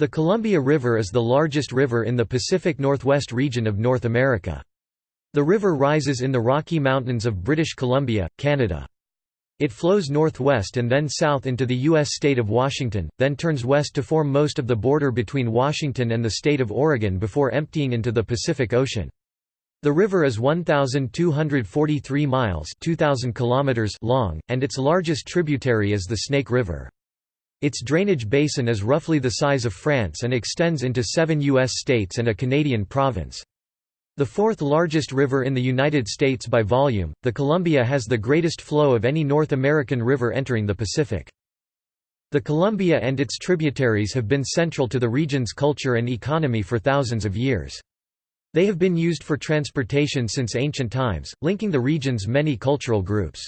The Columbia River is the largest river in the Pacific Northwest region of North America. The river rises in the Rocky Mountains of British Columbia, Canada. It flows northwest and then south into the U.S. state of Washington, then turns west to form most of the border between Washington and the state of Oregon before emptying into the Pacific Ocean. The river is 1,243 miles 2,000 kilometers long, and its largest tributary is the Snake River. Its drainage basin is roughly the size of France and extends into seven U.S. states and a Canadian province. The fourth largest river in the United States by volume, the Columbia has the greatest flow of any North American river entering the Pacific. The Columbia and its tributaries have been central to the region's culture and economy for thousands of years. They have been used for transportation since ancient times, linking the region's many cultural groups.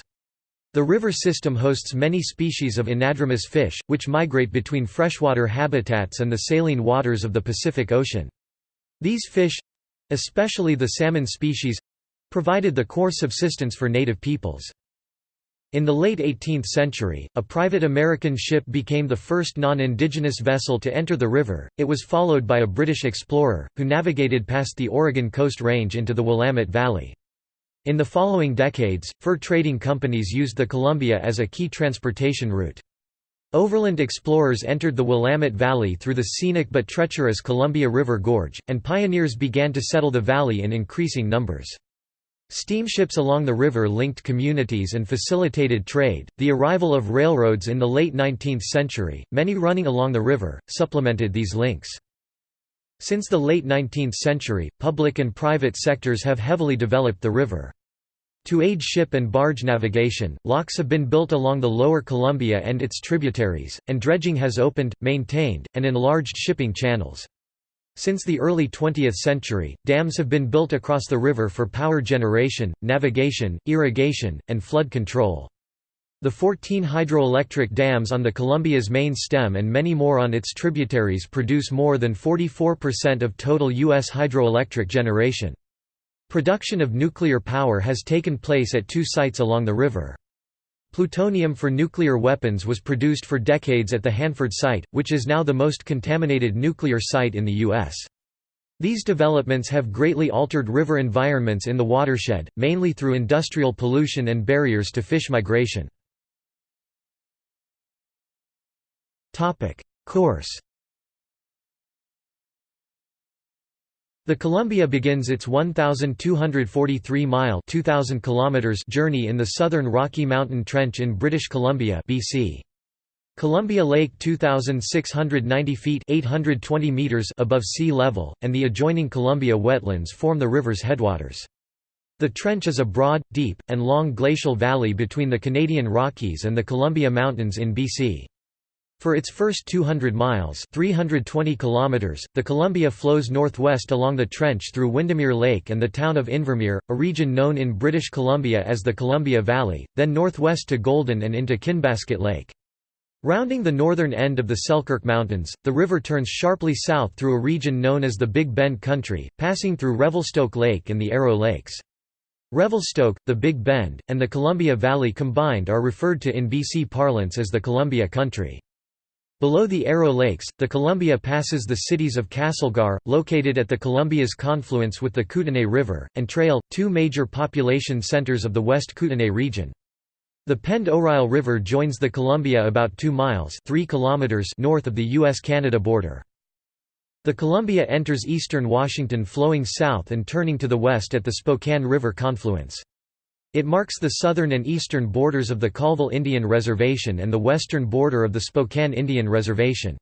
The river system hosts many species of anadromous fish, which migrate between freshwater habitats and the saline waters of the Pacific Ocean. These fish—especially the salmon species—provided the core subsistence for native peoples. In the late 18th century, a private American ship became the first non-indigenous vessel to enter the river. It was followed by a British explorer, who navigated past the Oregon Coast Range into the Willamette Valley. In the following decades, fur trading companies used the Columbia as a key transportation route. Overland explorers entered the Willamette Valley through the scenic but treacherous Columbia River Gorge, and pioneers began to settle the valley in increasing numbers. Steamships along the river linked communities and facilitated trade. The arrival of railroads in the late 19th century, many running along the river, supplemented these links. Since the late 19th century, public and private sectors have heavily developed the river. To aid ship and barge navigation, locks have been built along the lower Columbia and its tributaries, and dredging has opened, maintained, and enlarged shipping channels. Since the early 20th century, dams have been built across the river for power generation, navigation, irrigation, and flood control. The 14 hydroelectric dams on the Columbia's main stem and many more on its tributaries produce more than 44% of total U.S. hydroelectric generation. Production of nuclear power has taken place at two sites along the river. Plutonium for nuclear weapons was produced for decades at the Hanford site, which is now the most contaminated nuclear site in the U.S. These developments have greatly altered river environments in the watershed, mainly through industrial pollution and barriers to fish migration. Topic: Course. The Columbia begins its 1,243-mile (2,000 kilometers) journey in the southern Rocky Mountain Trench in British Columbia, BC. Columbia Lake 2,690 feet 820 meters above sea level, and the adjoining Columbia wetlands form the river's headwaters. The trench is a broad, deep, and long glacial valley between the Canadian Rockies and the Columbia Mountains in BC. For its first 200 miles 320 kilometers, the Columbia flows northwest along the trench through Windermere Lake and the town of Invermere, a region known in British Columbia as the Columbia Valley, then northwest to Golden and into Kinbasket Lake. Rounding the northern end of the Selkirk Mountains, the river turns sharply south through a region known as the Big Bend Country, passing through Revelstoke Lake and the Arrow Lakes. Revelstoke, the Big Bend, and the Columbia Valley combined are referred to in BC parlance as the Columbia Country. Below the Arrow Lakes, the Columbia passes the cities of Castlegar, located at the Columbia's confluence with the Kootenay River, and Trail, two major population centers of the West Kootenay region. The Pend Oreille River joins the Columbia about 2 miles 3 kilometers north of the U.S.-Canada border. The Columbia enters eastern Washington flowing south and turning to the west at the Spokane River confluence. It marks the southern and eastern borders of the Colville Indian Reservation and the western border of the Spokane Indian Reservation.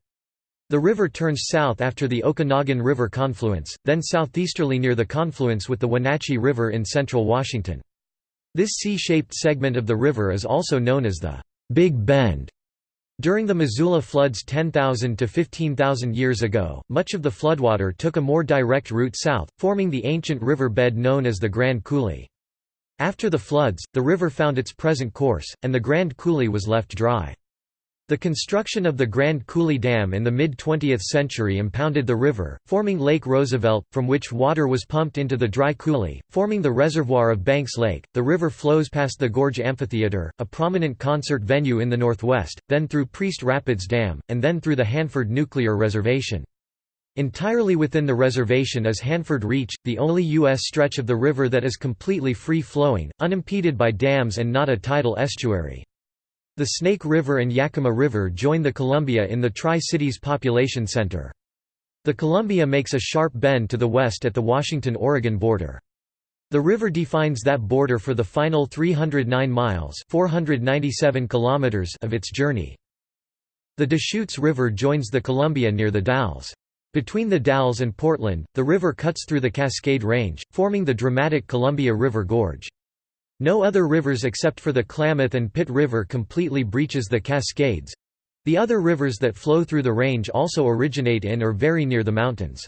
The river turns south after the Okanogan River confluence, then southeasterly near the confluence with the Wenatchee River in central Washington. This C-shaped segment of the river is also known as the Big Bend. During the Missoula floods 10,000 to 15,000 years ago, much of the floodwater took a more direct route south, forming the ancient river bed known as the Grand Coulee. After the floods, the river found its present course, and the Grand Coulee was left dry. The construction of the Grand Coulee Dam in the mid-20th century impounded the river, forming Lake Roosevelt, from which water was pumped into the dry coulee, forming the reservoir of Banks Lake. The river flows past the Gorge Amphitheater, a prominent concert venue in the northwest, then through Priest Rapids Dam, and then through the Hanford Nuclear Reservation. Entirely within the reservation is Hanford Reach, the only U.S. stretch of the river that is completely free-flowing, unimpeded by dams and not a tidal estuary. The Snake River and Yakima River join the Columbia in the Tri-Cities Population Center. The Columbia makes a sharp bend to the west at the Washington-Oregon border. The river defines that border for the final 309 miles 497 kilometers of its journey. The Deschutes River joins the Columbia near the Dalles. Between the Dalles and Portland, the river cuts through the Cascade Range, forming the dramatic Columbia River Gorge. No other rivers except for the Klamath and Pit River completely breaches the Cascades. The other rivers that flow through the range also originate in or very near the mountains.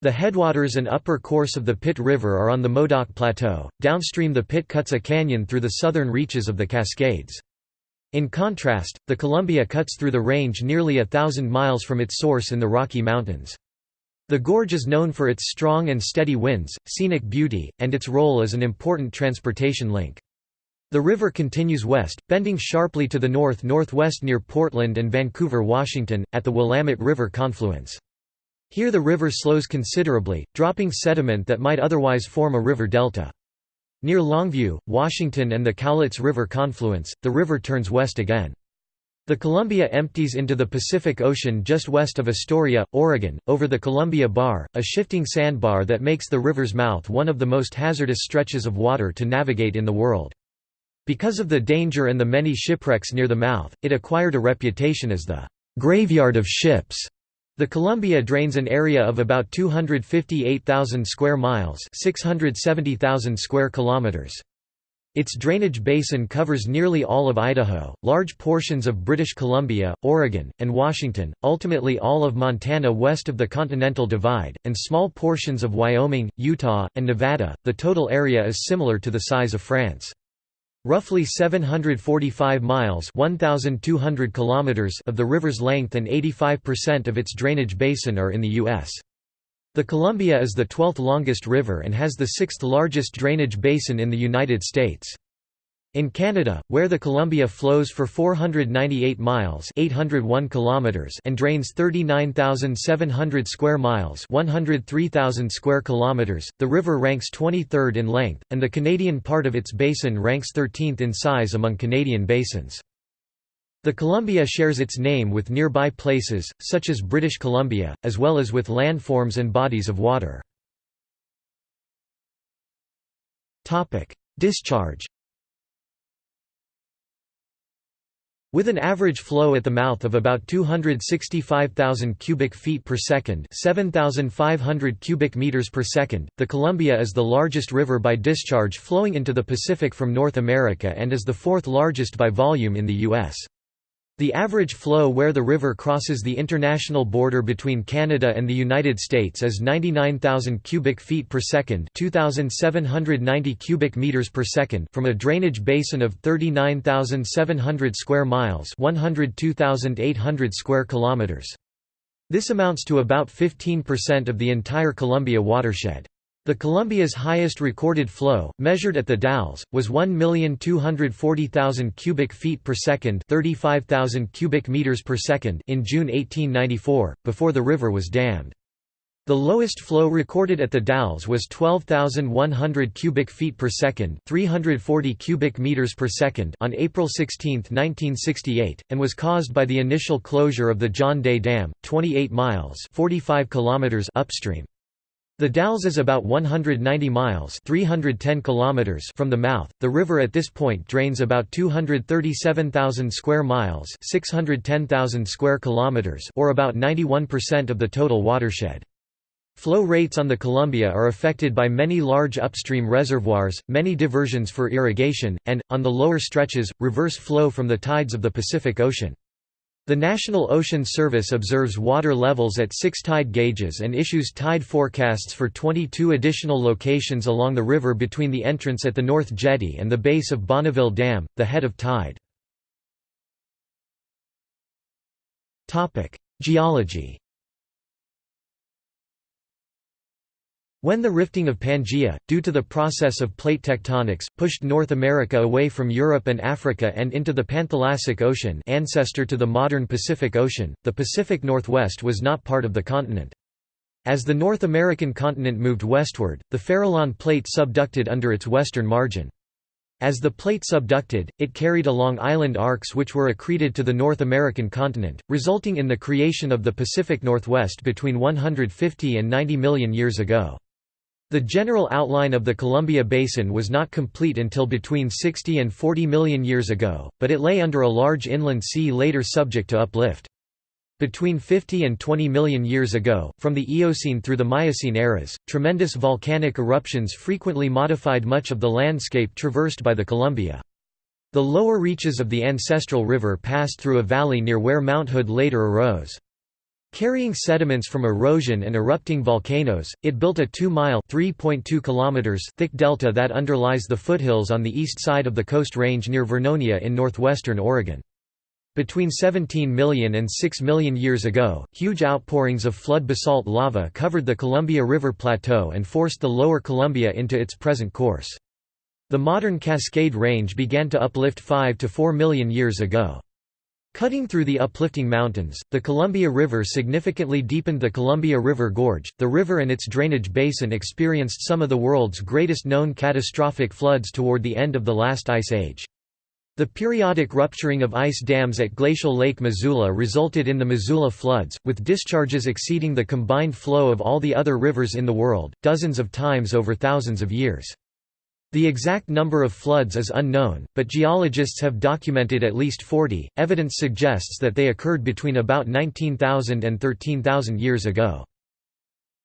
The headwaters and upper course of the Pit River are on the Modoc Plateau. Downstream the Pit cuts a canyon through the southern reaches of the Cascades. In contrast, the Columbia cuts through the range nearly a thousand miles from its source in the Rocky Mountains. The gorge is known for its strong and steady winds, scenic beauty, and its role as an important transportation link. The river continues west, bending sharply to the north-northwest near Portland and Vancouver, Washington, at the Willamette River confluence. Here the river slows considerably, dropping sediment that might otherwise form a river delta. Near Longview, Washington and the Cowlitz River confluence, the river turns west again. The Columbia empties into the Pacific Ocean just west of Astoria, Oregon, over the Columbia Bar, a shifting sandbar that makes the river's mouth one of the most hazardous stretches of water to navigate in the world. Because of the danger and the many shipwrecks near the mouth, it acquired a reputation as the "'graveyard of ships' The Columbia drains an area of about 258,000 square miles, 670,000 square kilometers. Its drainage basin covers nearly all of Idaho, large portions of British Columbia, Oregon, and Washington, ultimately all of Montana west of the Continental Divide, and small portions of Wyoming, Utah, and Nevada. The total area is similar to the size of France. Roughly 745 miles 1,200 kilometers of the river's length and 85% of its drainage basin are in the U.S. The Columbia is the 12th longest river and has the sixth largest drainage basin in the United States. In Canada, where the Columbia flows for 498 miles 801 kilometers and drains 39,700 square miles 103,000 square kilometers, the river ranks 23rd in length, and the Canadian part of its basin ranks 13th in size among Canadian basins. The Columbia shares its name with nearby places, such as British Columbia, as well as with landforms and bodies of water. Topic: Discharge With an average flow at the mouth of about 265,000 cubic feet per second, 7,500 cubic meters per second, the Columbia is the largest river by discharge flowing into the Pacific from North America and is the fourth largest by volume in the U.S. The average flow where the river crosses the international border between Canada and the United States is 99,000 cubic feet per second, 2,790 cubic meters per second from a drainage basin of 39,700 square miles, 102,800 square kilometers. This amounts to about 15% of the entire Columbia watershed. The Columbia's highest recorded flow, measured at the Dalles, was 1,240,000 cubic feet per second, 35,000 cubic meters per second in June 1894, before the river was dammed. The lowest flow recorded at the Dalles was 12,100 cubic feet per second, 340 cubic meters per second on April 16, 1968, and was caused by the initial closure of the John Day Dam, 28 miles (45 kilometers) upstream. The Dalles is about 190 miles 310 kilometers from the mouth. The river at this point drains about 237,000 square miles 610,000 square kilometers or about 91% of the total watershed. Flow rates on the Columbia are affected by many large upstream reservoirs, many diversions for irrigation, and, on the lower stretches, reverse flow from the tides of the Pacific Ocean. The National Ocean Service observes water levels at six tide gauges and issues tide forecasts for 22 additional locations along the river between the entrance at the North Jetty and the base of Bonneville Dam, the head of tide. Geology When the rifting of Pangaea, due to the process of plate tectonics, pushed North America away from Europe and Africa and into the Panthalassic Ocean ancestor to the modern Pacific Ocean, the Pacific Northwest was not part of the continent. As the North American continent moved westward, the Farallon Plate subducted under its western margin. As the plate subducted, it carried along island arcs which were accreted to the North American continent, resulting in the creation of the Pacific Northwest between 150 and 90 million years ago. The general outline of the Columbia Basin was not complete until between 60 and 40 million years ago, but it lay under a large inland sea later subject to uplift. Between 50 and 20 million years ago, from the Eocene through the Miocene eras, tremendous volcanic eruptions frequently modified much of the landscape traversed by the Columbia. The lower reaches of the ancestral river passed through a valley near where Mount Hood later arose. Carrying sediments from erosion and erupting volcanoes, it built a 2-mile thick delta that underlies the foothills on the east side of the Coast Range near Vernonia in northwestern Oregon. Between 17 million and 6 million years ago, huge outpourings of flood basalt lava covered the Columbia River Plateau and forced the lower Columbia into its present course. The modern Cascade Range began to uplift 5 to 4 million years ago. Cutting through the uplifting mountains, the Columbia River significantly deepened the Columbia River Gorge. The river and its drainage basin experienced some of the world's greatest known catastrophic floods toward the end of the last ice age. The periodic rupturing of ice dams at Glacial Lake Missoula resulted in the Missoula floods, with discharges exceeding the combined flow of all the other rivers in the world, dozens of times over thousands of years. The exact number of floods is unknown, but geologists have documented at least 40. Evidence suggests that they occurred between about 19,000 and 13,000 years ago.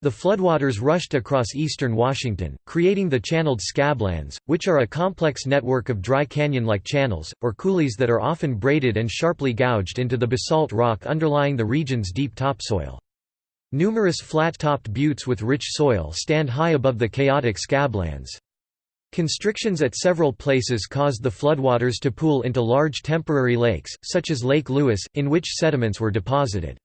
The floodwaters rushed across eastern Washington, creating the channeled scablands, which are a complex network of dry canyon-like channels, or coulees that are often braided and sharply gouged into the basalt rock underlying the region's deep topsoil. Numerous flat-topped buttes with rich soil stand high above the chaotic scablands. Constrictions at several places caused the floodwaters to pool into large temporary lakes, such as Lake Lewis, in which sediments were deposited.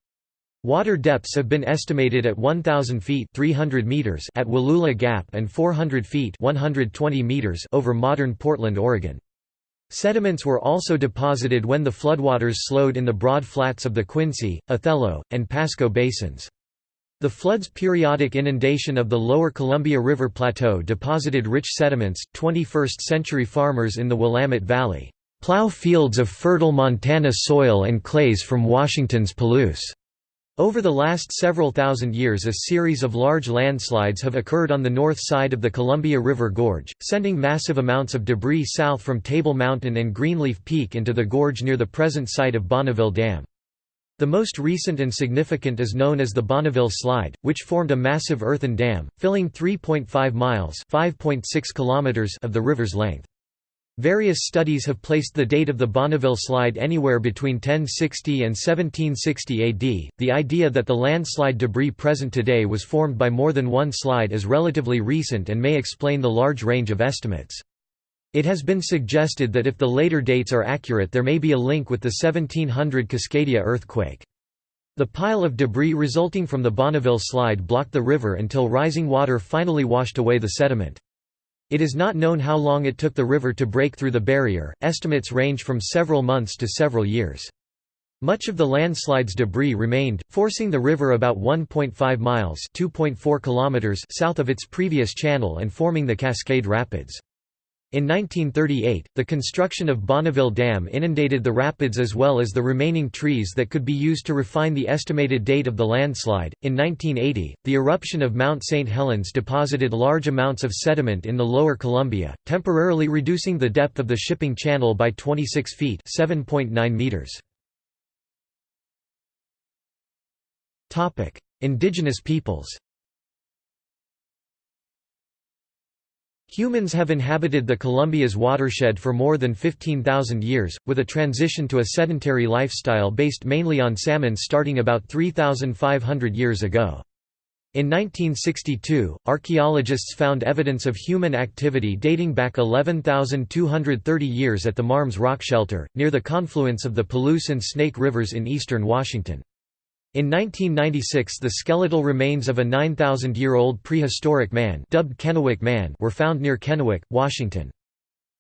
Water depths have been estimated at 1,000 feet 300 meters at Wallula Gap and 400 feet 120 meters over modern Portland, Oregon. Sediments were also deposited when the floodwaters slowed in the broad flats of the Quincy, Othello, and Pasco basins. The flood's periodic inundation of the lower Columbia River Plateau deposited rich sediments. 21st century farmers in the Willamette Valley plow fields of fertile Montana soil and clays from Washington's Palouse. Over the last several thousand years a series of large landslides have occurred on the north side of the Columbia River Gorge, sending massive amounts of debris south from Table Mountain and Greenleaf Peak into the gorge near the present site of Bonneville Dam. The most recent and significant is known as the Bonneville Slide, which formed a massive earthen dam, filling 3.5 miles of the river's length. Various studies have placed the date of the Bonneville Slide anywhere between 1060 and 1760 AD. The idea that the landslide debris present today was formed by more than one slide is relatively recent and may explain the large range of estimates. It has been suggested that if the later dates are accurate there may be a link with the 1700 Cascadia earthquake. The pile of debris resulting from the Bonneville slide blocked the river until rising water finally washed away the sediment. It is not known how long it took the river to break through the barrier, estimates range from several months to several years. Much of the landslide's debris remained, forcing the river about 1.5 miles kilometers south of its previous channel and forming the Cascade Rapids. In 1938, the construction of Bonneville Dam inundated the rapids as well as the remaining trees that could be used to refine the estimated date of the landslide. In 1980, the eruption of Mount St. Helens deposited large amounts of sediment in the lower Columbia, temporarily reducing the depth of the shipping channel by 26 feet (7.9 meters). Topic: Indigenous peoples. Humans have inhabited the Columbia's watershed for more than 15,000 years, with a transition to a sedentary lifestyle based mainly on salmon starting about 3,500 years ago. In 1962, archaeologists found evidence of human activity dating back 11,230 years at the Marmes Rock Shelter, near the confluence of the Palouse and Snake Rivers in eastern Washington. In 1996 the skeletal remains of a 9,000-year-old prehistoric man dubbed Kennewick Man were found near Kennewick, Washington.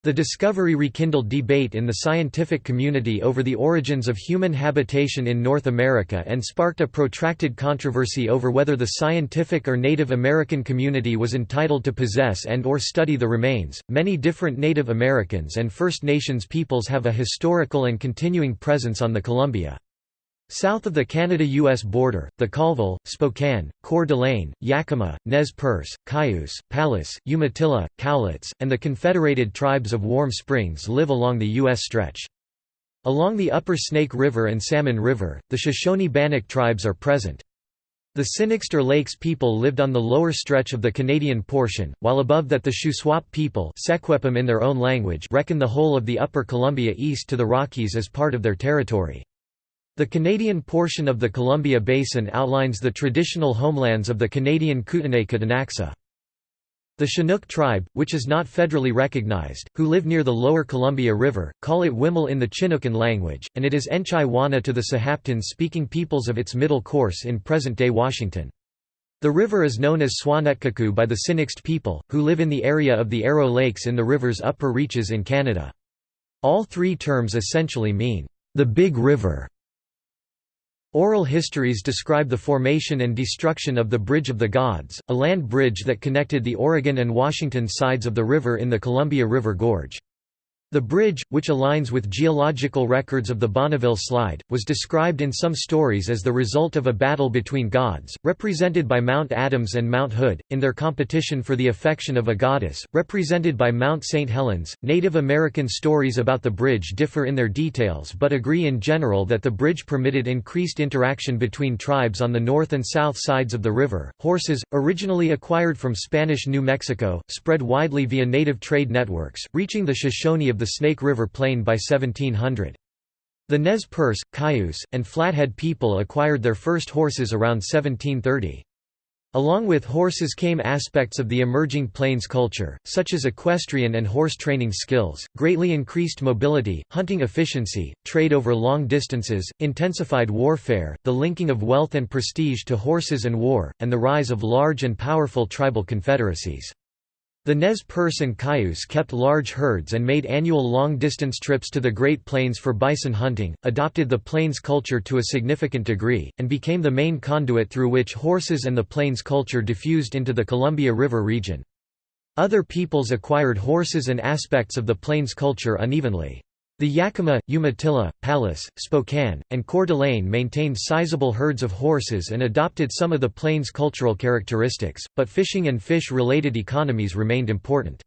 The discovery rekindled debate in the scientific community over the origins of human habitation in North America and sparked a protracted controversy over whether the scientific or Native American community was entitled to possess and or study the remains. Many different Native Americans and First Nations peoples have a historical and continuing presence on the Columbia. South of the Canada-US border, the Colville, Spokane, Coeur d'Alene, Yakima, Nez Perce, Cayuse, Palus, Umatilla, Cowlitz, and the Confederated Tribes of Warm Springs live along the U.S. stretch. Along the upper Snake River and Salmon River, the Shoshone-Bannock tribes are present. The Sinixter Lakes people lived on the lower stretch of the Canadian portion, while above that the Shuswap people in their own language reckon the whole of the upper Columbia east to the Rockies as part of their territory. The Canadian portion of the Columbia Basin outlines the traditional homelands of the Canadian Kootenay-Ktunaxa. The Chinook tribe, which is not federally recognized, who live near the lower Columbia River, call it Wimahl in the Chinookan language, and it is Enchai Wana to the Sahaptin-speaking peoples of its middle course in present-day Washington. The river is known as Swanetkaku by the Sinixt people, who live in the area of the Arrow Lakes in the river's upper reaches in Canada. All three terms essentially mean, the Big River. Oral histories describe the formation and destruction of the Bridge of the Gods, a land bridge that connected the Oregon and Washington sides of the river in the Columbia River Gorge. The bridge, which aligns with geological records of the Bonneville Slide, was described in some stories as the result of a battle between gods, represented by Mount Adams and Mount Hood, in their competition for the affection of a goddess, represented by Mount St. Helens. Native American stories about the bridge differ in their details but agree in general that the bridge permitted increased interaction between tribes on the north and south sides of the river. Horses, originally acquired from Spanish New Mexico, spread widely via native trade networks, reaching the Shoshone of the Snake River Plain by 1700. The Nez Perce, Cayuse, and Flathead people acquired their first horses around 1730. Along with horses came aspects of the emerging plains culture, such as equestrian and horse training skills, greatly increased mobility, hunting efficiency, trade over long distances, intensified warfare, the linking of wealth and prestige to horses and war, and the rise of large and powerful tribal confederacies. The Nez Perce and Cayuse kept large herds and made annual long-distance trips to the Great Plains for bison hunting, adopted the plains culture to a significant degree, and became the main conduit through which horses and the plains culture diffused into the Columbia River region. Other peoples acquired horses and aspects of the plains culture unevenly. The Yakima, Umatilla, Palus, Spokane, and Coeur d'Alene maintained sizable herds of horses and adopted some of the plains' cultural characteristics, but fishing and fish-related economies remained important.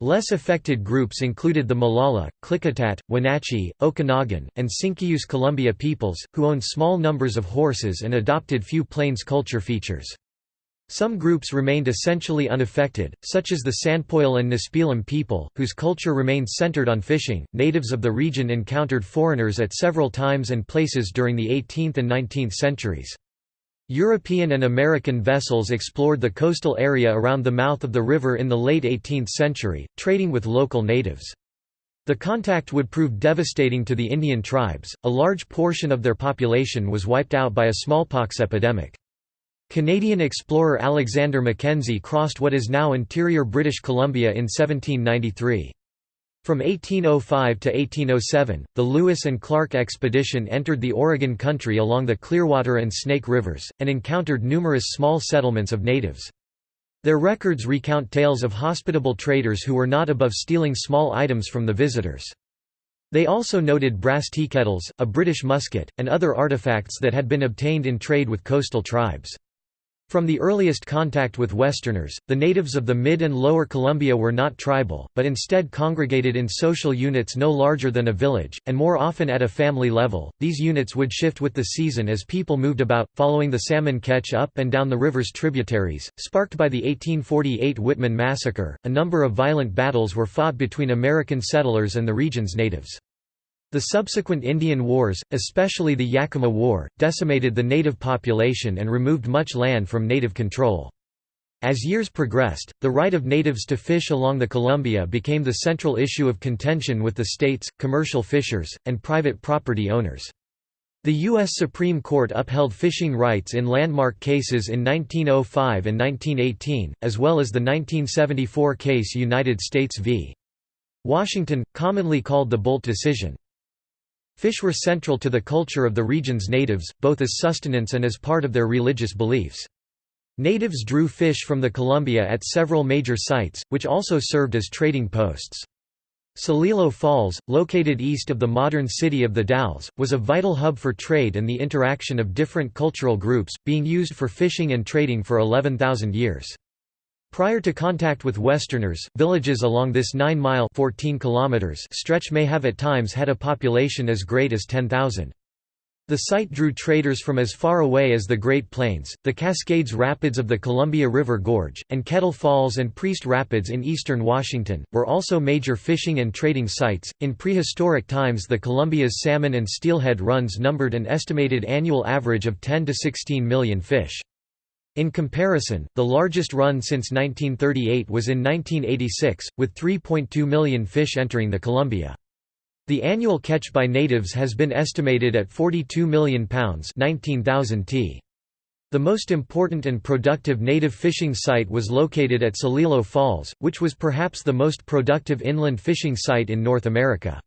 Less affected groups included the Molalla, Klickitat, Wenatchee, Okanagan, and Sinkiuse Columbia peoples, who owned small numbers of horses and adopted few plains culture features. Some groups remained essentially unaffected, such as the Sanpoil and Nespelem people, whose culture remained centered on fishing. Natives of the region encountered foreigners at several times and places during the 18th and 19th centuries. European and American vessels explored the coastal area around the mouth of the river in the late 18th century, trading with local natives. The contact would prove devastating to the Indian tribes, a large portion of their population was wiped out by a smallpox epidemic. Canadian explorer Alexander Mackenzie crossed what is now interior British Columbia in 1793. From 1805 to 1807, the Lewis and Clark expedition entered the Oregon country along the Clearwater and Snake Rivers, and encountered numerous small settlements of natives. Their records recount tales of hospitable traders who were not above stealing small items from the visitors. They also noted brass teakettles, a British musket, and other artifacts that had been obtained in trade with coastal tribes. From the earliest contact with Westerners, the natives of the Mid and Lower Columbia were not tribal, but instead congregated in social units no larger than a village, and more often at a family level. These units would shift with the season as people moved about, following the salmon catch up and down the river's tributaries. Sparked by the 1848 Whitman massacre, a number of violent battles were fought between American settlers and the region's natives. The subsequent Indian Wars, especially the Yakima War, decimated the native population and removed much land from native control. As years progressed, the right of natives to fish along the Columbia became the central issue of contention with the states, commercial fishers, and private property owners. The U.S. Supreme Court upheld fishing rights in landmark cases in 1905 and 1918, as well as the 1974 case United States v. Washington, commonly called the Boldt decision. Fish were central to the culture of the region's natives, both as sustenance and as part of their religious beliefs. Natives drew fish from the Columbia at several major sites, which also served as trading posts. Celilo Falls, located east of the modern city of the Dalles, was a vital hub for trade and the interaction of different cultural groups, being used for fishing and trading for 11,000 years. Prior to contact with Westerners, villages along this 9-mile stretch may have at times had a population as great as 10,000. The site drew traders from as far away as the Great Plains, the Cascades Rapids of the Columbia River Gorge, and Kettle Falls and Priest Rapids in eastern Washington, were also major fishing and trading sites. In prehistoric times, the Columbia's salmon and steelhead runs numbered an estimated annual average of 10 to 16 million fish. In comparison, the largest run since 1938 was in 1986, with 3.2 million fish entering the Columbia. The annual catch by natives has been estimated at 42 million pounds 19,000 t. The most important and productive native fishing site was located at Celilo Falls, which was perhaps the most productive inland fishing site in North America.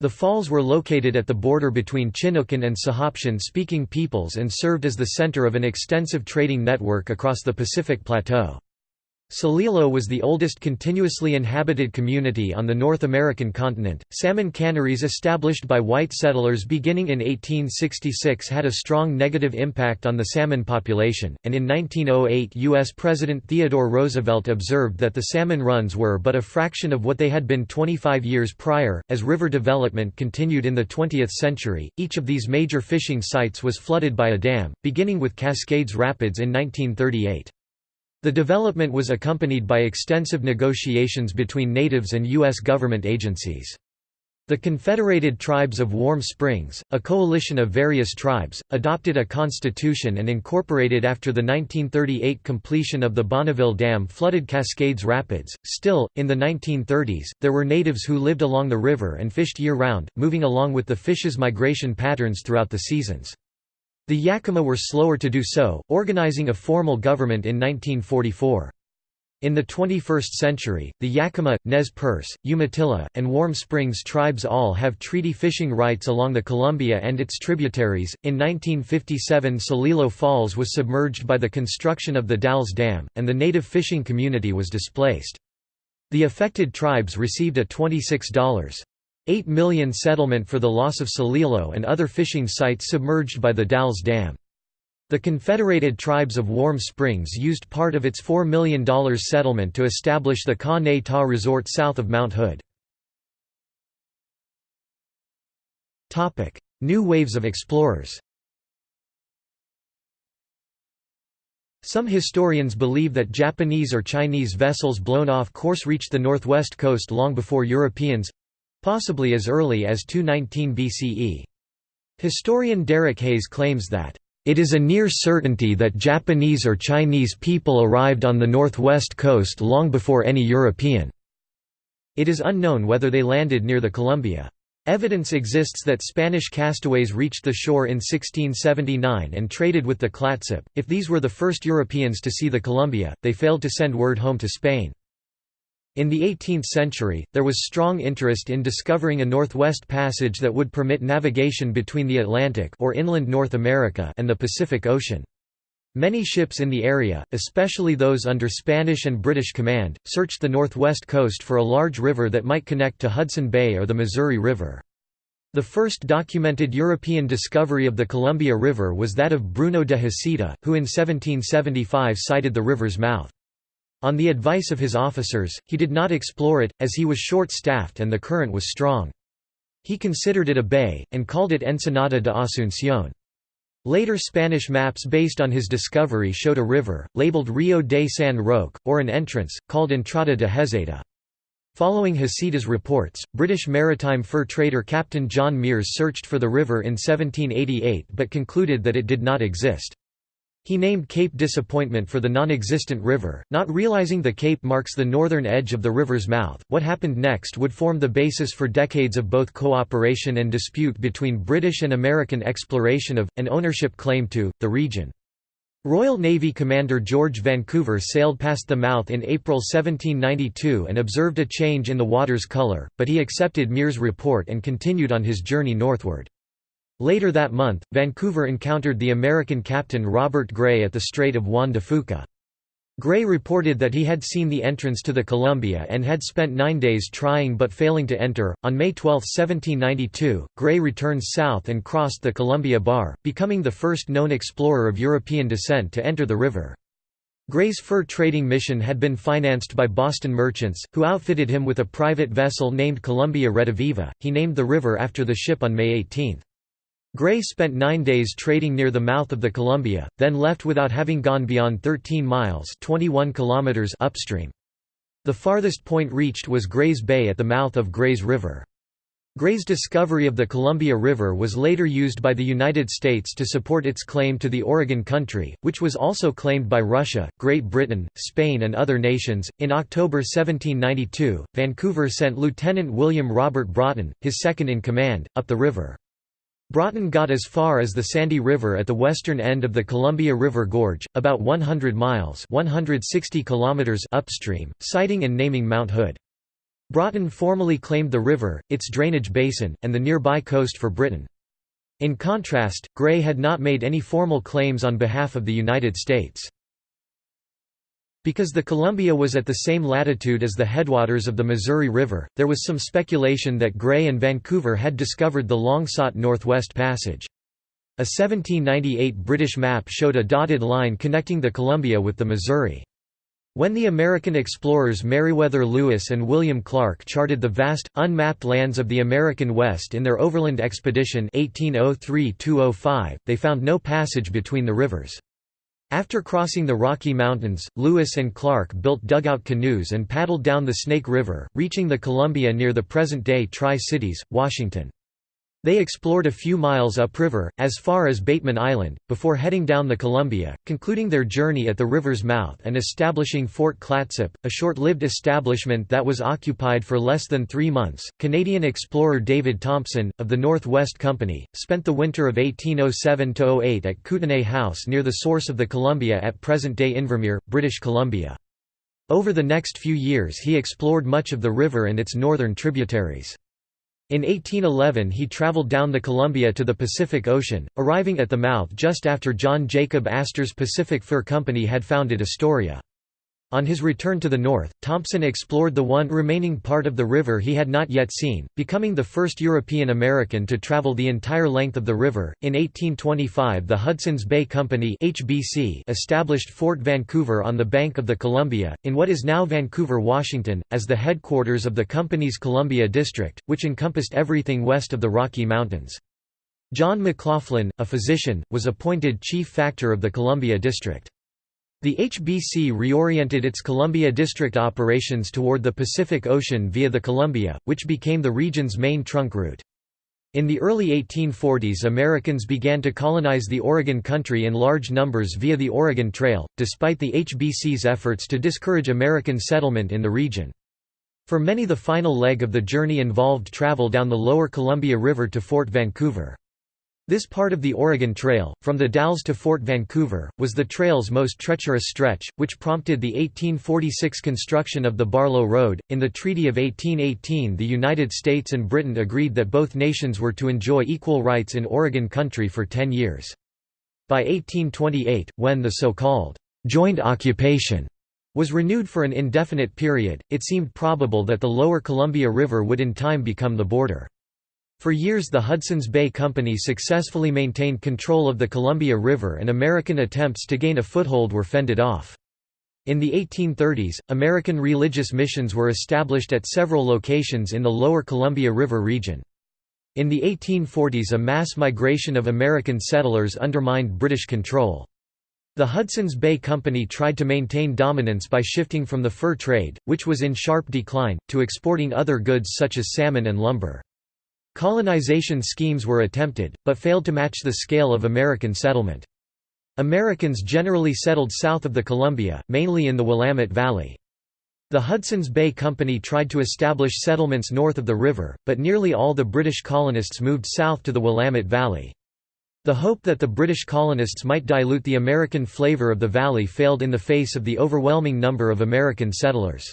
The falls were located at the border between Chinookan and Sahaptin-speaking peoples and served as the center of an extensive trading network across the Pacific Plateau. Celilo was the oldest continuously inhabited community on the North American continent. Salmon canneries established by white settlers beginning in 1866 had a strong negative impact on the salmon population, and in 1908 U.S. President Theodore Roosevelt observed that the salmon runs were but a fraction of what they had been 25 years prior. As river development continued in the 20th century, each of these major fishing sites was flooded by a dam, beginning with Cascades Rapids in 1938. The development was accompanied by extensive negotiations between natives and U.S. government agencies. The Confederated Tribes of Warm Springs, a coalition of various tribes, adopted a constitution and incorporated after the 1938 completion of the Bonneville Dam flooded Cascades Rapids. Still, in the 1930s, there were natives who lived along the river and fished year-round, moving along with the fish's migration patterns throughout the seasons. The Yakima were slower to do so, organizing a formal government in 1944. In the 21st century, the Yakima, Nez Perce, Umatilla, and Warm Springs tribes all have treaty fishing rights along the Columbia and its tributaries. In 1957, Celilo Falls was submerged by the construction of the Dalles Dam, and the native fishing community was displaced. The affected tribes received a $26. 8 million settlement for the loss of Celilo and other fishing sites submerged by the Dalles Dam. The Confederated Tribes of Warm Springs used part of its $4 million settlement to establish the Kah-Nee-Ta Resort south of Mount Hood. New waves of explorers Some historians believe that Japanese or Chinese vessels blown off course reached the northwest coast long before Europeans, possibly as early as 219 BCE. Historian Derek Hayes claims that, "...it is a near certainty that Japanese or Chinese people arrived on the northwest coast long before any European." It is unknown whether they landed near the Columbia. Evidence exists that Spanish castaways reached the shore in 1679 and traded with the Clatsop. If these were the first Europeans to see the Columbia, they failed to send word home to Spain. In the 18th century, there was strong interest in discovering a northwest passage that would permit navigation between the Atlantic or inland North America and the Pacific Ocean. Many ships in the area, especially those under Spanish and British command, searched the northwest coast for a large river that might connect to Hudson Bay or the Missouri River. The first documented European discovery of the Columbia River was that of Bruno de Heceta, who in 1775 sighted the river's mouth. On the advice of his officers, he did not explore it, as he was short-staffed and the current was strong. He considered it a bay, and called it Ensenada de Asunción. Later Spanish maps based on his discovery showed a river, labeled Rio de San Roque, or an entrance, called Entrada de Heceta. Following Heceta's reports, British maritime fur trader Captain John Meares searched for the river in 1788 but concluded that it did not exist. He named Cape Disappointment for the non-existent river, not realizing the cape marks the northern edge of the river's mouth. What happened next would form the basis for decades of both cooperation and dispute between British and American exploration of, and ownership claim to, the region. Royal Navy Commander George Vancouver sailed past the mouth in April 1792 and observed a change in the water's colour, but he accepted Meares' report and continued on his journey northward. Later that month, Vancouver encountered the American captain Robert Gray at the Strait of Juan de Fuca. Gray reported that he had seen the entrance to the Columbia and had spent nine days trying but failing to enter. On May 12, 1792, Gray returned south and crossed the Columbia Bar, becoming the first known explorer of European descent to enter the river. Gray's fur trading mission had been financed by Boston merchants, who outfitted him with a private vessel named Columbia Rediviva. He named the river after the ship on May 18. Gray spent nine days trading near the mouth of the Columbia, then left without having gone beyond 13 miles 21 kilometers upstream. The farthest point reached was Gray's Bay at the mouth of Gray's River. Gray's discovery of the Columbia River was later used by the United States to support its claim to the Oregon Country, which was also claimed by Russia, Great Britain, Spain, and other nations. In October 1792, Vancouver sent Lieutenant William Robert Broughton, his second in command, up the river. Broughton got as far as the Sandy River at the western end of the Columbia River Gorge, about 100 miles 160 kilometers upstream, sighting and naming Mount Hood. Broughton formally claimed the river, its drainage basin, and the nearby coast for Britain. In contrast, Gray had not made any formal claims on behalf of the United States. Because the Columbia was at the same latitude as the headwaters of the Missouri River, there was some speculation that Gray and Vancouver had discovered the long-sought Northwest Passage. A 1798 British map showed a dotted line connecting the Columbia with the Missouri. When the American explorers Meriwether Lewis and William Clark charted the vast, unmapped lands of the American West in their overland expedition 1803 they found no passage between the rivers. After crossing the Rocky Mountains, Lewis and Clark built dugout canoes and paddled down the Snake River, reaching the Columbia near the present-day Tri-Cities, Washington. They explored a few miles upriver, as far as Bateman Island, before heading down the Columbia, concluding their journey at the river's mouth and establishing Fort Clatsop, a short-lived establishment that was occupied for less than three months. Canadian explorer David Thompson, of the Northwest Company, spent the winter of 1807–08 at Kootenay House near the source of the Columbia at present-day Invermere, British Columbia. Over the next few years he explored much of the river and its northern tributaries. In 1811 he traveled down the Columbia to the Pacific Ocean, arriving at the mouth just after John Jacob Astor's Pacific Fur Company had founded Astoria. On his return to the north, Thompson explored the one remaining part of the river he had not yet seen, becoming the first European American to travel the entire length of the river. In 1825, the Hudson's Bay Company (HBC) established Fort Vancouver on the bank of the Columbia, in what is now Vancouver, Washington, as the headquarters of the company's Columbia District, which encompassed everything west of the Rocky Mountains. John McLoughlin, a physician, was appointed chief factor of the Columbia District. The HBC reoriented its Columbia District operations toward the Pacific Ocean via the Columbia, which became the region's main trunk route. In the early 1840s Americans began to colonize the Oregon country in large numbers via the Oregon Trail, despite the HBC's efforts to discourage American settlement in the region. For many the final leg of the journey involved travel down the lower Columbia River to Fort Vancouver. This part of the Oregon Trail, from the Dalles to Fort Vancouver, was the trail's most treacherous stretch, which prompted the 1846 construction of the Barlow Road. In the Treaty of 1818, the United States and Britain agreed that both nations were to enjoy equal rights in Oregon country for ten years. By 1828, when the so-called joint occupation was renewed for an indefinite period, it seemed probable that the lower Columbia River would in time become the border. For years the Hudson's Bay Company successfully maintained control of the Columbia River and American attempts to gain a foothold were fended off. In the 1830s, American religious missions were established at several locations in the lower Columbia River region. In the 1840s a mass migration of American settlers undermined British control. The Hudson's Bay Company tried to maintain dominance by shifting from the fur trade, which was in sharp decline, to exporting other goods such as salmon and lumber. Colonization schemes were attempted, but failed to match the scale of American settlement. Americans generally settled south of the Columbia, mainly in the Willamette Valley. The Hudson's Bay Company tried to establish settlements north of the river, but nearly all the British colonists moved south to the Willamette Valley. The hope that the British colonists might dilute the American flavor of the valley failed in the face of the overwhelming number of American settlers.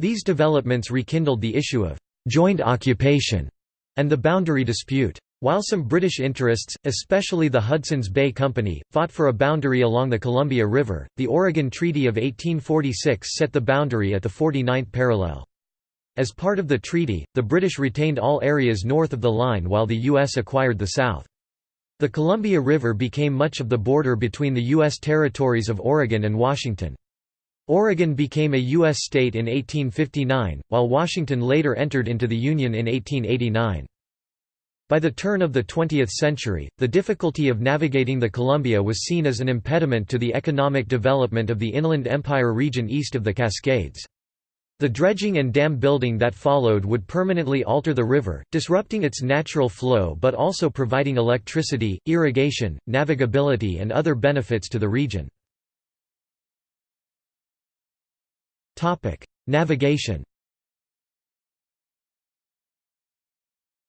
These developments rekindled the issue of «joint occupation» and the boundary dispute. While some British interests, especially the Hudson's Bay Company, fought for a boundary along the Columbia River, the Oregon Treaty of 1846 set the boundary at the 49th parallel. As part of the treaty, the British retained all areas north of the line while the U.S. acquired the south. The Columbia River became much of the border between the U.S. territories of Oregon and Washington. Oregon became a U.S. state in 1859, while Washington later entered into the Union in 1889. By the turn of the 20th century, the difficulty of navigating the Columbia was seen as an impediment to the economic development of the Inland Empire region east of the Cascades. The dredging and dam building that followed would permanently alter the river, disrupting its natural flow but also providing electricity, irrigation, navigability and other benefits to the region. Navigation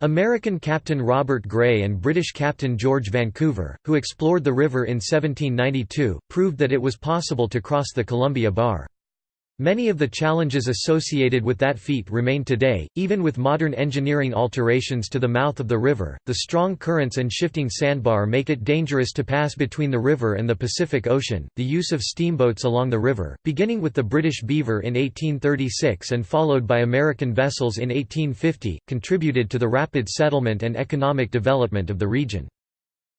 American Captain Robert Gray and British Captain George Vancouver, who explored the river in 1792, proved that it was possible to cross the Columbia Bar. Many of the challenges associated with that feat remain today, even with modern engineering alterations to the mouth of the river. The strong currents and shifting sandbar make it dangerous to pass between the river and the Pacific Ocean. The use of steamboats along the river, beginning with the British Beaver in 1836 and followed by American vessels in 1850, contributed to the rapid settlement and economic development of the region.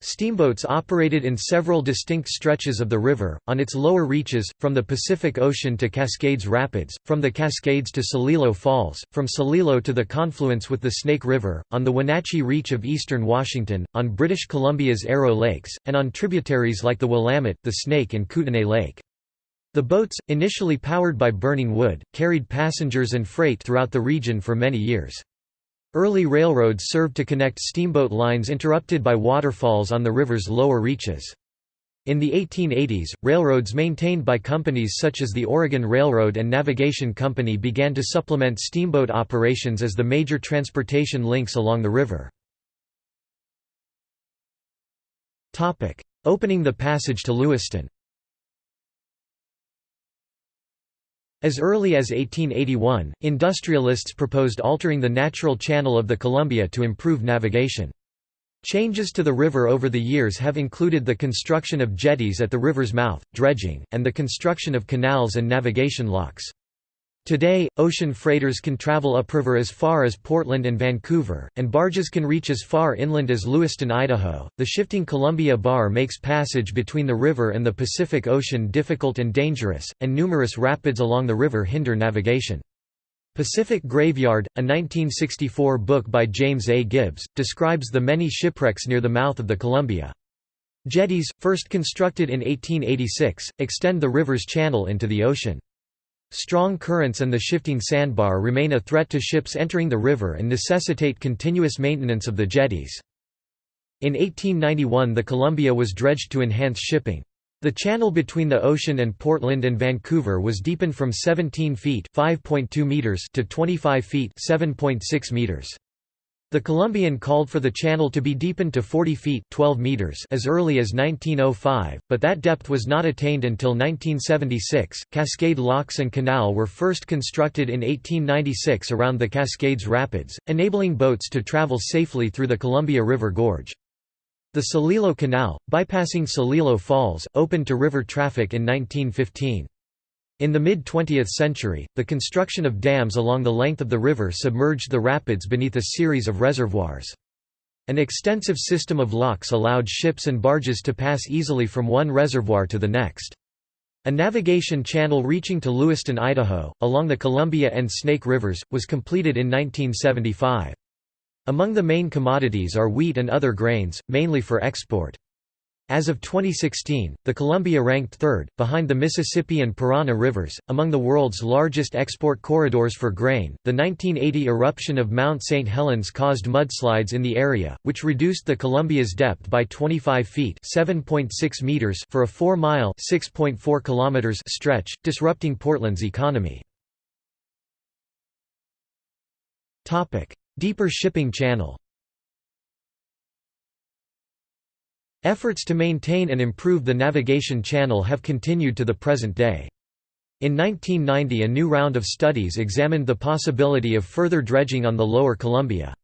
Steamboats operated in several distinct stretches of the river, on its lower reaches, from the Pacific Ocean to Cascades Rapids, from the Cascades to Celilo Falls, from Celilo to the confluence with the Snake River, on the Wenatchee Reach of eastern Washington, on British Columbia's Arrow Lakes, and on tributaries like the Willamette, the Snake and Kootenay Lake. The boats, initially powered by burning wood, carried passengers and freight throughout the region for many years. Early railroads served to connect steamboat lines interrupted by waterfalls on the river's lower reaches. In the 1880s, railroads maintained by companies such as the Oregon Railroad and Navigation Company began to supplement steamboat operations as the major transportation links along the river. Opening the passage to Lewiston As early as 1881, industrialists proposed altering the natural channel of the Columbia to improve navigation. Changes to the river over the years have included the construction of jetties at the river's mouth, dredging, and the construction of canals and navigation locks. Today, ocean freighters can travel upriver as far as Portland and Vancouver, and barges can reach as far inland as Lewiston, Idaho. The shifting Columbia Bar makes passage between the river and the Pacific Ocean difficult and dangerous, and numerous rapids along the river hinder navigation. Pacific Graveyard, a 1964 book by James A. Gibbs, describes the many shipwrecks near the mouth of the Columbia. Jetties, first constructed in 1886, extend the river's channel into the ocean. Strong currents and the shifting sandbar remain a threat to ships entering the river and necessitate continuous maintenance of the jetties. In 1891 the Columbia was dredged to enhance shipping. The channel between the ocean and Portland and Vancouver was deepened from 17 feet meters to 25 feet meters. The Columbian called for the channel to be deepened to 40 feet 12 meters as early as 1905, but that depth was not attained until 1976. Cascade locks and canal were first constructed in 1896 around the Cascades Rapids, enabling boats to travel safely through the Columbia River Gorge. The Celilo Canal, bypassing Celilo Falls, opened to river traffic in 1915. In the mid-20th century, the construction of dams along the length of the river submerged the rapids beneath a series of reservoirs. An extensive system of locks allowed ships and barges to pass easily from one reservoir to the next. A navigation channel reaching to Lewiston, Idaho, along the Columbia and Snake Rivers, was completed in 1975. Among the main commodities are wheat and other grains, mainly for export. As of 2016, the Columbia ranked third, behind the Mississippi and Parana rivers, among the world's largest export corridors for grain. The 1980 eruption of Mount St. Helens caused mudslides in the area, which reduced the Columbia's depth by 25 feet (7.6 meters) for a 4-mile (6.4 kilometers) stretch, disrupting Portland's economy. Topic: Deeper shipping channel. Efforts to maintain and improve the navigation channel have continued to the present day. In 1990 a new round of studies examined the possibility of further dredging on the lower Columbia.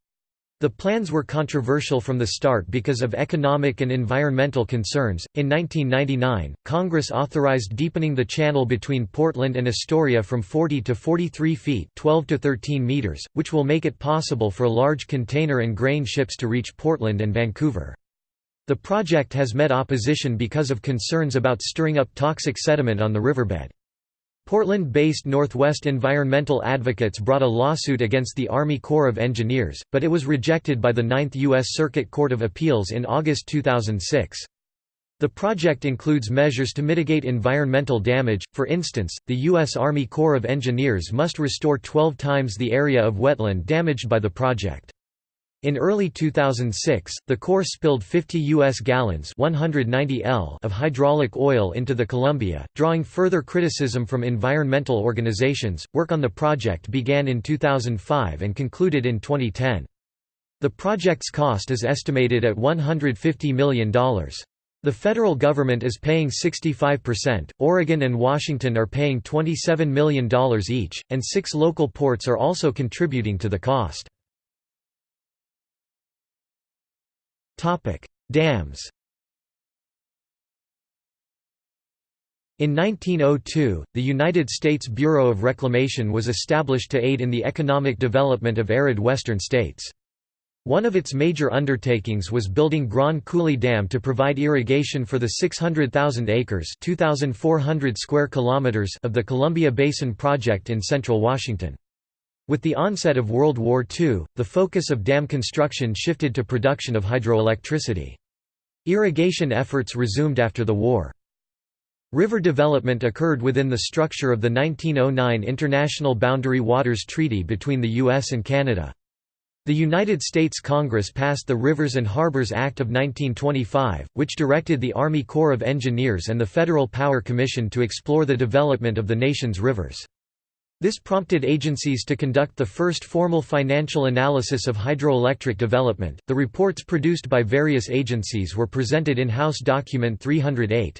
The plans were controversial from the start because of economic and environmental concerns. In 1999, Congress authorized deepening the channel between Portland and Astoria from 40 to 43 feet, 12 to 13 meters, which will make it possible for large container and grain ships to reach Portland and Vancouver. The project has met opposition because of concerns about stirring up toxic sediment on the riverbed. Portland-based Northwest environmental advocates brought a lawsuit against the Army Corps of Engineers, but it was rejected by the Ninth U.S. Circuit Court of Appeals in August 2006. The project includes measures to mitigate environmental damage, for instance, the U.S. Army Corps of Engineers must restore 12 times the area of wetland damaged by the project. In early 2006, the Corps spilled 50 U.S. gallons 190 L of hydraulic oil into the Columbia, drawing further criticism from environmental organizations. Work on the project began in 2005 and concluded in 2010. The project's cost is estimated at $150 million. The federal government is paying 65%, Oregon and Washington are paying $27 million each, and six local ports are also contributing to the cost. Dams In 1902, the United States Bureau of Reclamation was established to aid in the economic development of arid western states. One of its major undertakings was building Grand Coulee Dam to provide irrigation for the 600,000 acres (2,400 square kilometers) of the Columbia Basin Project in central Washington. With the onset of World War II, the focus of dam construction shifted to production of hydroelectricity. Irrigation efforts resumed after the war. River development occurred within the structure of the 1909 International Boundary Waters Treaty between the U.S. and Canada. The United States Congress passed the Rivers and Harbors Act of 1925, which directed the Army Corps of Engineers and the Federal Power Commission to explore the development of the nation's rivers. This prompted agencies to conduct the first formal financial analysis of hydroelectric development. The reports produced by various agencies were presented in House Document 308.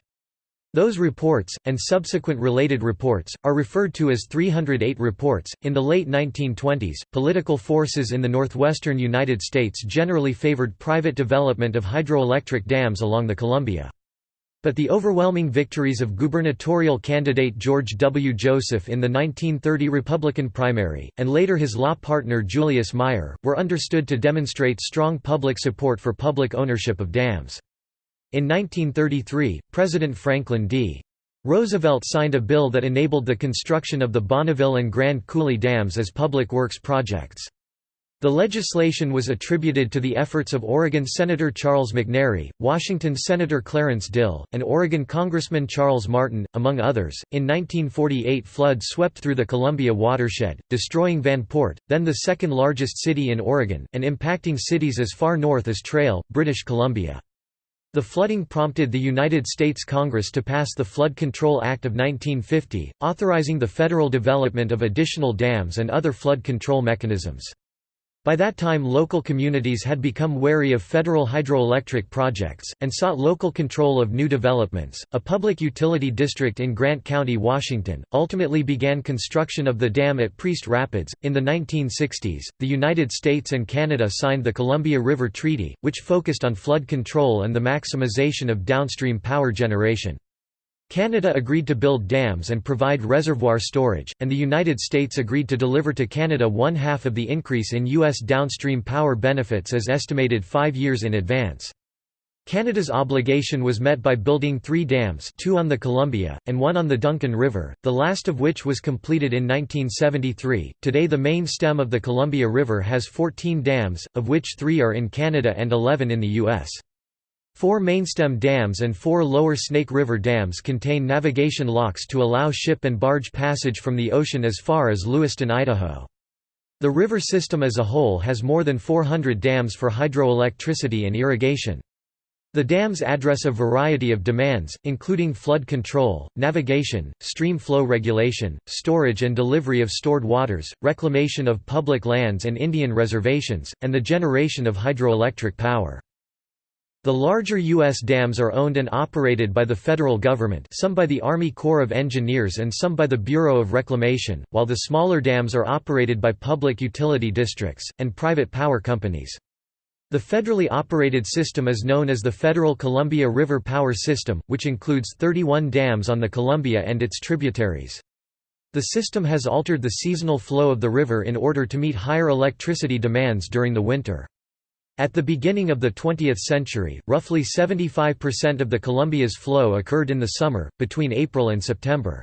Those reports, and subsequent related reports, are referred to as 308 reports. In the late 1920s, political forces in the northwestern United States generally favored private development of hydroelectric dams along the Columbia. But the overwhelming victories of gubernatorial candidate George W. Joseph in the 1930 Republican primary, and later his law partner Julius Meier, were understood to demonstrate strong public support for public ownership of dams. In 1933, President Franklin D. Roosevelt signed a bill that enabled the construction of the Bonneville and Grand Coulee dams as public works projects. The legislation was attributed to the efforts of Oregon Senator Charles McNary, Washington Senator Clarence Dill, and Oregon Congressman Charles Martin, among others. In 1948, flood swept through the Columbia watershed, destroying Vanport, then the second largest city in Oregon, and impacting cities as far north as Trail, British Columbia. The flooding prompted the United States Congress to pass the Flood Control Act of 1950, authorizing the federal development of additional dams and other flood control mechanisms. By that time local communities had become wary of federal hydroelectric projects, and sought local control of new developments. A public utility district in Grant County, Washington, ultimately began construction of the dam at Priest Rapids. In the 1960s, the United States and Canada signed the Columbia River Treaty, which focused on flood control and the maximization of downstream power generation. Canada agreed to build dams and provide reservoir storage, and the United States agreed to deliver to Canada one-half of the increase in U.S. downstream power benefits as estimated five years in advance. Canada's obligation was met by building three dams two on the Columbia, and one on the Duncan River, the last of which was completed in 1973. Today the main stem of the Columbia River has 14 dams, of which three are in Canada and 11 in the U.S. Four mainstem dams and four lower Snake River dams contain navigation locks to allow ship and barge passage from the ocean as far as Lewiston, Idaho. The river system as a whole has more than 400 dams for hydroelectricity and irrigation. The dams address a variety of demands, including flood control, navigation, stream flow regulation, storage and delivery of stored waters, reclamation of public lands and Indian reservations, and the generation of hydroelectric power. The larger U.S. dams are owned and operated by the federal government some by the Army Corps of Engineers and some by the Bureau of Reclamation, while the smaller dams are operated by public utility districts, and private power companies. The federally operated system is known as the Federal Columbia River Power System, which includes 31 dams on the Columbia and its tributaries. The system has altered the seasonal flow of the river in order to meet higher electricity demands during the winter. At the beginning of the 20th century, roughly 75% of the Columbia's flow occurred in the summer, between April and September.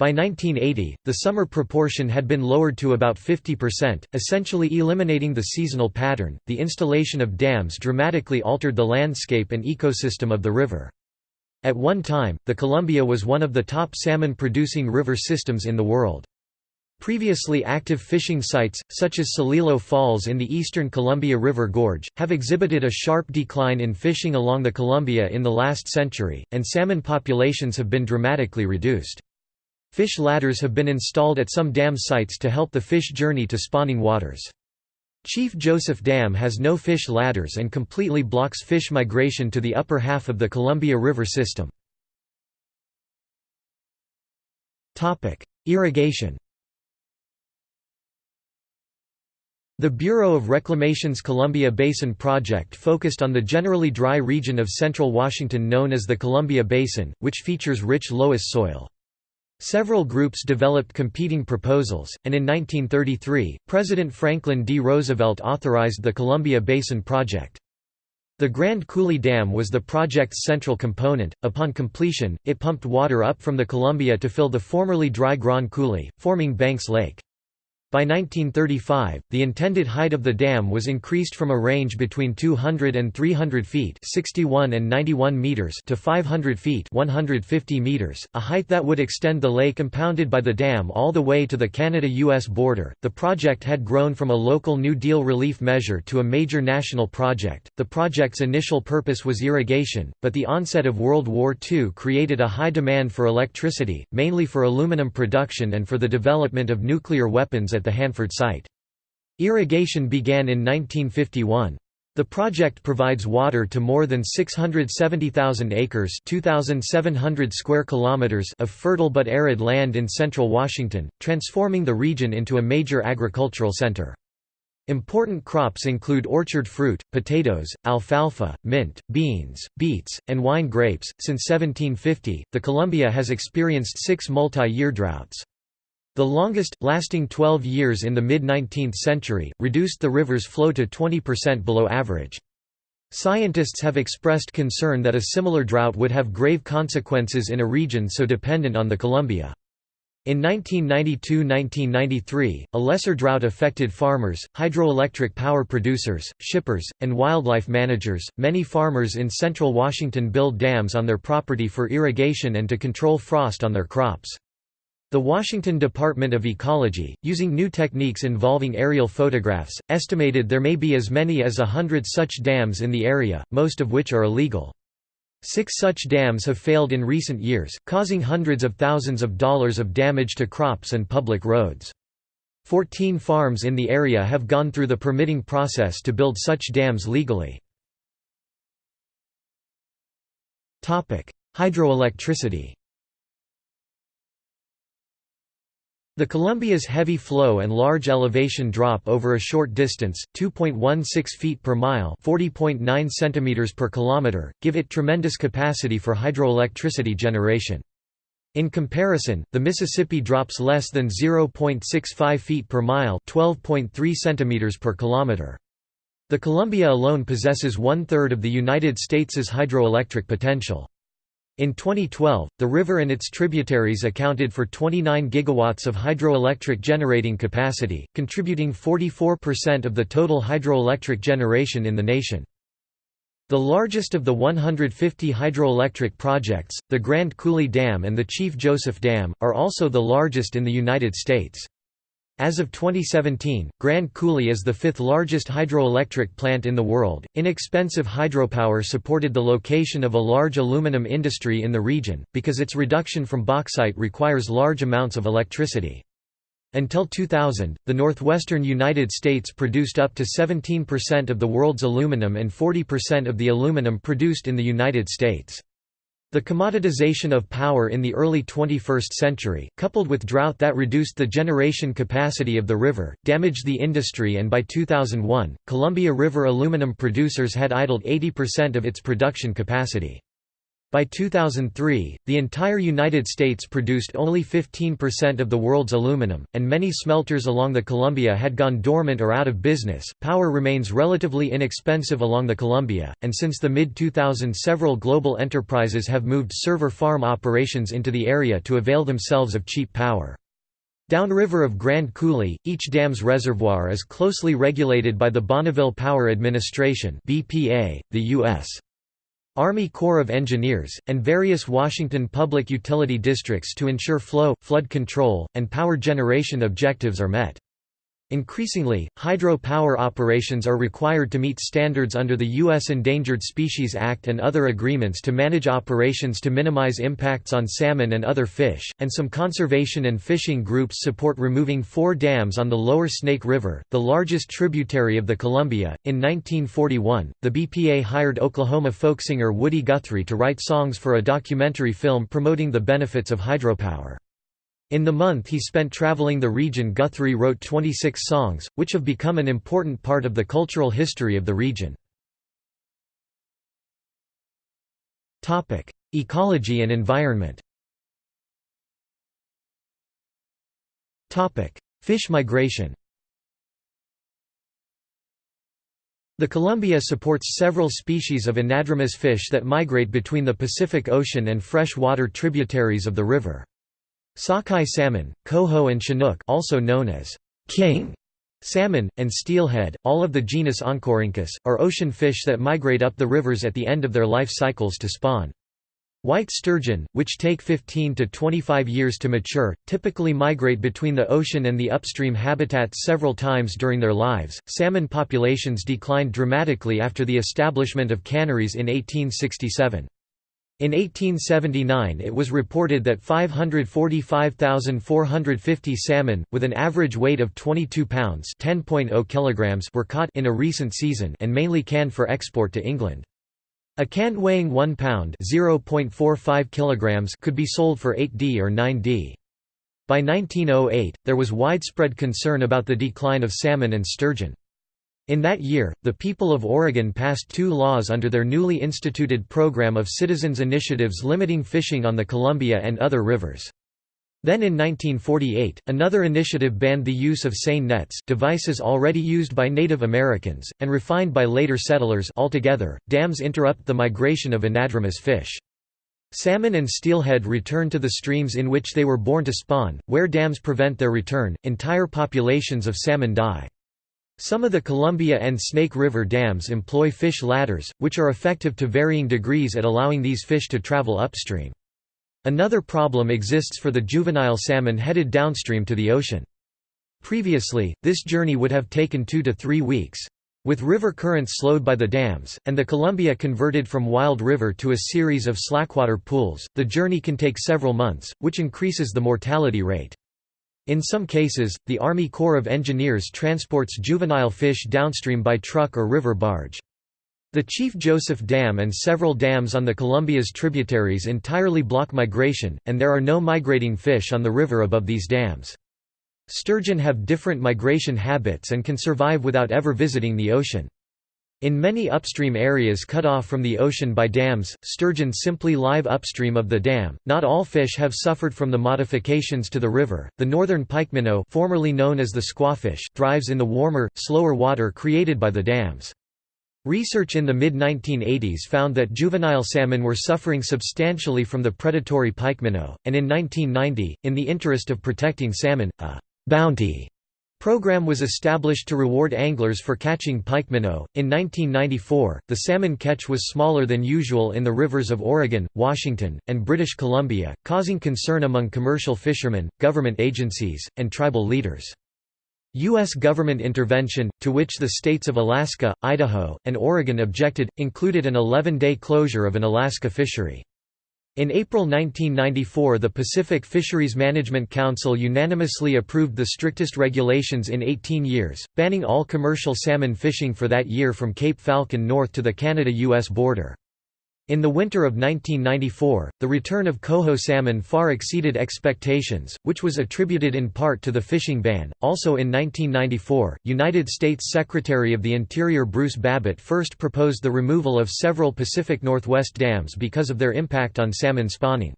By 1980, the summer proportion had been lowered to about 50%, essentially eliminating the seasonal pattern. The installation of dams dramatically altered the landscape and ecosystem of the river. At one time, the Columbia was one of the top salmon producing river systems in the world. Previously active fishing sites, such as Celilo Falls in the eastern Columbia River Gorge, have exhibited a sharp decline in fishing along the Columbia in the last century, and salmon populations have been dramatically reduced. Fish ladders have been installed at some dam sites to help the fish journey to spawning waters. Chief Joseph Dam has no fish ladders and completely blocks fish migration to the upper half of the Columbia River system. Irrigation The Bureau of Reclamation's Columbia Basin project focused on the generally dry region of central Washington known as the Columbia Basin, which features rich loess soil. Several groups developed competing proposals, and in 1933, President Franklin D. Roosevelt authorized the Columbia Basin Project. The Grand Coulee Dam was the project's central component. Upon completion, it pumped water up from the Columbia to fill the formerly dry Grand Coulee, forming Banks Lake. By 1935, the intended height of the dam was increased from a range between 200 and 300 feet 61 and 91 meters to 500 feet 150 meters, a height that would extend the lake impounded by the dam all the way to the Canada-US border. The project had grown from a local New Deal relief measure to a major national project. The project's initial purpose was irrigation, but the onset of World War II created a high demand for electricity, mainly for aluminum production and for the development of nuclear weapons at at the Hanford site. Irrigation began in 1951. The project provides water to more than 670,000 acres (2,700 square kilometers) of fertile but arid land in central Washington, transforming the region into a major agricultural center. Important crops include orchard fruit, potatoes, alfalfa, mint, beans, beets, and wine grapes. Since 1750, the Columbia has experienced six multi-year droughts. The longest, lasting 12 years in the mid-19th century, reduced the river's flow to 20% below average. Scientists have expressed concern that a similar drought would have grave consequences in a region so dependent on the Columbia. In 1992–1993, a lesser drought affected farmers, hydroelectric power producers, shippers, and wildlife managers. Many farmers in central Washington build dams on their property for irrigation and to control frost on their crops. The Washington Department of Ecology, using new techniques involving aerial photographs, estimated there may be as many as a hundred such dams in the area, most of which are illegal. Six such dams have failed in recent years, causing hundreds of thousands of dollars of damage to crops and public roads. Fourteen farms in the area have gone through the permitting process to build such dams legally. Hydroelectricity The Columbia's heavy flow and large elevation drop over a short distance, 2.16 feet per mile, 40.9 centimeters per kilometer, give it tremendous capacity for hydroelectricity generation. In comparison, the Mississippi drops less than 0.65 feet per mile, 12.3 centimeters per kilometer. The Columbia alone possesses one-third of the United States' hydroelectric potential. In 2012, the river and its tributaries accounted for 29 gigawatts of hydroelectric generating capacity, contributing 44% of the total hydroelectric generation in the nation. The largest of the 150 hydroelectric projects, the Grand Coulee Dam and the Chief Joseph Dam, are also the largest in the United States. As of 2017, Grand Coulee is the fifth largest hydroelectric plant in the world. Inexpensive hydropower supported the location of a large aluminum industry in the region, because its reduction from bauxite requires large amounts of electricity. Until 2000, the northwestern United States produced up to 17% of the world's aluminum and 40% of the aluminum produced in the United States. The commoditization of power in the early 21st century, coupled with drought that reduced the generation capacity of the river, damaged the industry and by 2001, Columbia River aluminum producers had idled 80% of its production capacity. By 2003, the entire United States produced only 15% of the world's aluminum, and many smelters along the Columbia had gone dormant or out of business. Power remains relatively inexpensive along the Columbia, and since the mid 2000s, several global enterprises have moved server farm operations into the area to avail themselves of cheap power. Downriver of Grand Coulee, each dam's reservoir is closely regulated by the Bonneville Power Administration (BPA), the U.S. Army Corps of Engineers, and various Washington public utility districts to ensure flow, flood control, and power generation objectives are met. Increasingly, hydro power operations are required to meet standards under the U.S. Endangered Species Act and other agreements to manage operations to minimize impacts on salmon and other fish, and some conservation and fishing groups support removing four dams on the lower Snake River, the largest tributary of the Columbia. In 1941, the BPA hired Oklahoma folk singer Woody Guthrie to write songs for a documentary film promoting the benefits of hydropower. In the month he spent traveling the region Guthrie wrote 26 songs, which have become an important part of the cultural history of the region. Ecology and environment Fish migration The Columbia supports several species of anadromous fish that migrate between the Pacific Ocean and freshwater tributaries of the river. Sockeye salmon, coho and chinook also known as king salmon, and steelhead, all of the genus Oncorhynchus, are ocean fish that migrate up the rivers at the end of their life cycles to spawn. White sturgeon, which take 15 to 25 years to mature, typically migrate between the ocean and the upstream habitats several times during their lives. Salmon populations declined dramatically after the establishment of canneries in 1867. In 1879 it was reported that 545,450 salmon, with an average weight of 22 pounds kilograms were caught in a recent season and mainly canned for export to England. A can weighing 1 pound kilograms could be sold for 8d or 9d. By 1908, there was widespread concern about the decline of salmon and sturgeon. In that year, the people of Oregon passed two laws under their newly instituted program of citizens' initiatives limiting fishing on the Columbia and other rivers. Then in 1948, another initiative banned the use of seine nets devices already used by Native Americans, and refined by later settlers altogether, dams interrupt the migration of anadromous fish. Salmon and steelhead return to the streams in which they were born to spawn, where dams prevent their return, entire populations of salmon die. Some of the Columbia and Snake River dams employ fish ladders, which are effective to varying degrees at allowing these fish to travel upstream. Another problem exists for the juvenile salmon headed downstream to the ocean. Previously, this journey would have taken two to three weeks. With river currents slowed by the dams, and the Columbia converted from wild river to a series of slackwater pools, the journey can take several months, which increases the mortality rate. In some cases, the Army Corps of Engineers transports juvenile fish downstream by truck or river barge. The Chief Joseph Dam and several dams on the Columbia's tributaries entirely block migration, and there are no migrating fish on the river above these dams. Sturgeon have different migration habits and can survive without ever visiting the ocean. In many upstream areas cut off from the ocean by dams, sturgeon simply live upstream of the dam. Not all fish have suffered from the modifications to the river. The northern pike minnow, formerly known as the squawfish, thrives in the warmer, slower water created by the dams. Research in the mid-1980s found that juvenile salmon were suffering substantially from the predatory pike minnow, and in 1990, in the interest of protecting salmon, a bounty program was established to reward anglers for catching pike minnow. In 1994, the salmon catch was smaller than usual in the rivers of Oregon, Washington, and British Columbia, causing concern among commercial fishermen, government agencies, and tribal leaders. U.S. government intervention, to which the states of Alaska, Idaho, and Oregon objected, included an 11-day closure of an Alaska fishery. In April 1994 the Pacific Fisheries Management Council unanimously approved the strictest regulations in 18 years, banning all commercial salmon fishing for that year from Cape Falcon north to the Canada-US border. In the winter of 1994, the return of coho salmon far exceeded expectations, which was attributed in part to the fishing ban. Also in 1994, United States Secretary of the Interior Bruce Babbitt first proposed the removal of several Pacific Northwest dams because of their impact on salmon spawning.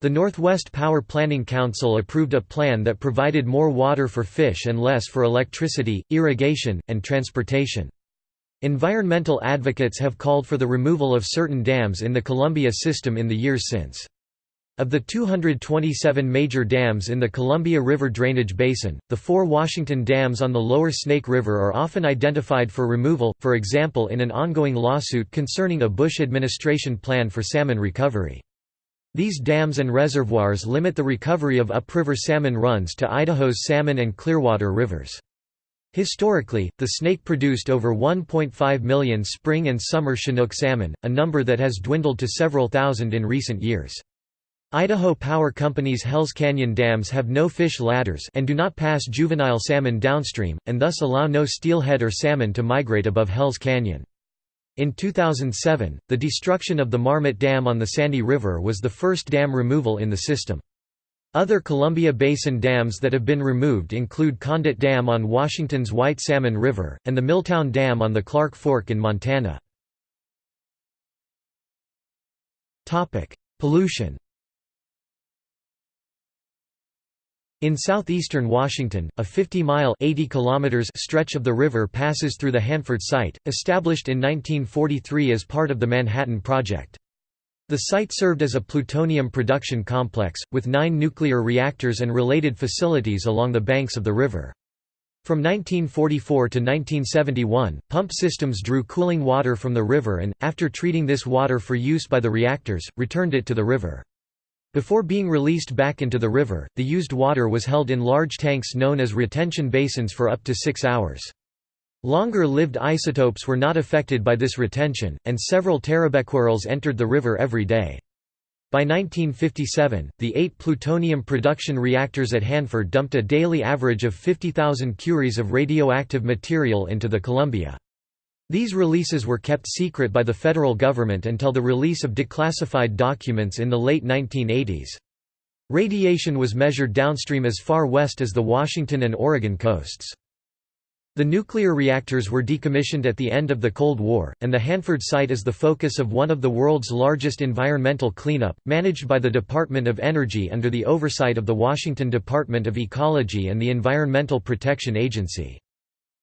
The Northwest Power Planning Council approved a plan that provided more water for fish and less for electricity, irrigation, and transportation. Environmental advocates have called for the removal of certain dams in the Columbia system in the years since. Of the 227 major dams in the Columbia River drainage basin, the four Washington dams on the lower Snake River are often identified for removal, for example in an ongoing lawsuit concerning a Bush administration plan for salmon recovery. These dams and reservoirs limit the recovery of upriver salmon runs to Idaho's Salmon and Clearwater rivers. Historically, the snake produced over 1.5 million spring and summer Chinook salmon, a number that has dwindled to several thousand in recent years. Idaho Power Company's Hells Canyon dams have no fish ladders and do not pass juvenile salmon downstream, and thus allow no steelhead or salmon to migrate above Hells Canyon. In 2007, the destruction of the Marmot Dam on the Sandy River was the first dam removal in the system. Other Columbia Basin dams that have been removed include Condit Dam on Washington's White Salmon River, and the Milltown Dam on the Clark Fork in Montana. Pollution In southeastern Washington, a 50-mile stretch of the river passes through the Hanford site, established in 1943 as part of the Manhattan Project. The site served as a plutonium production complex, with nine nuclear reactors and related facilities along the banks of the river. From 1944 to 1971, pump systems drew cooling water from the river and, after treating this water for use by the reactors, returned it to the river. Before being released back into the river, the used water was held in large tanks known as retention basins for up to six hours. Longer-lived isotopes were not affected by this retention, and several terabecquerels entered the river every day. By 1957, the eight plutonium production reactors at Hanford dumped a daily average of 50,000 curies of radioactive material into the Columbia. These releases were kept secret by the federal government until the release of declassified documents in the late 1980s. Radiation was measured downstream as far west as the Washington and Oregon coasts. The nuclear reactors were decommissioned at the end of the Cold War, and the Hanford site is the focus of one of the world's largest environmental cleanup, managed by the Department of Energy under the oversight of the Washington Department of Ecology and the Environmental Protection Agency.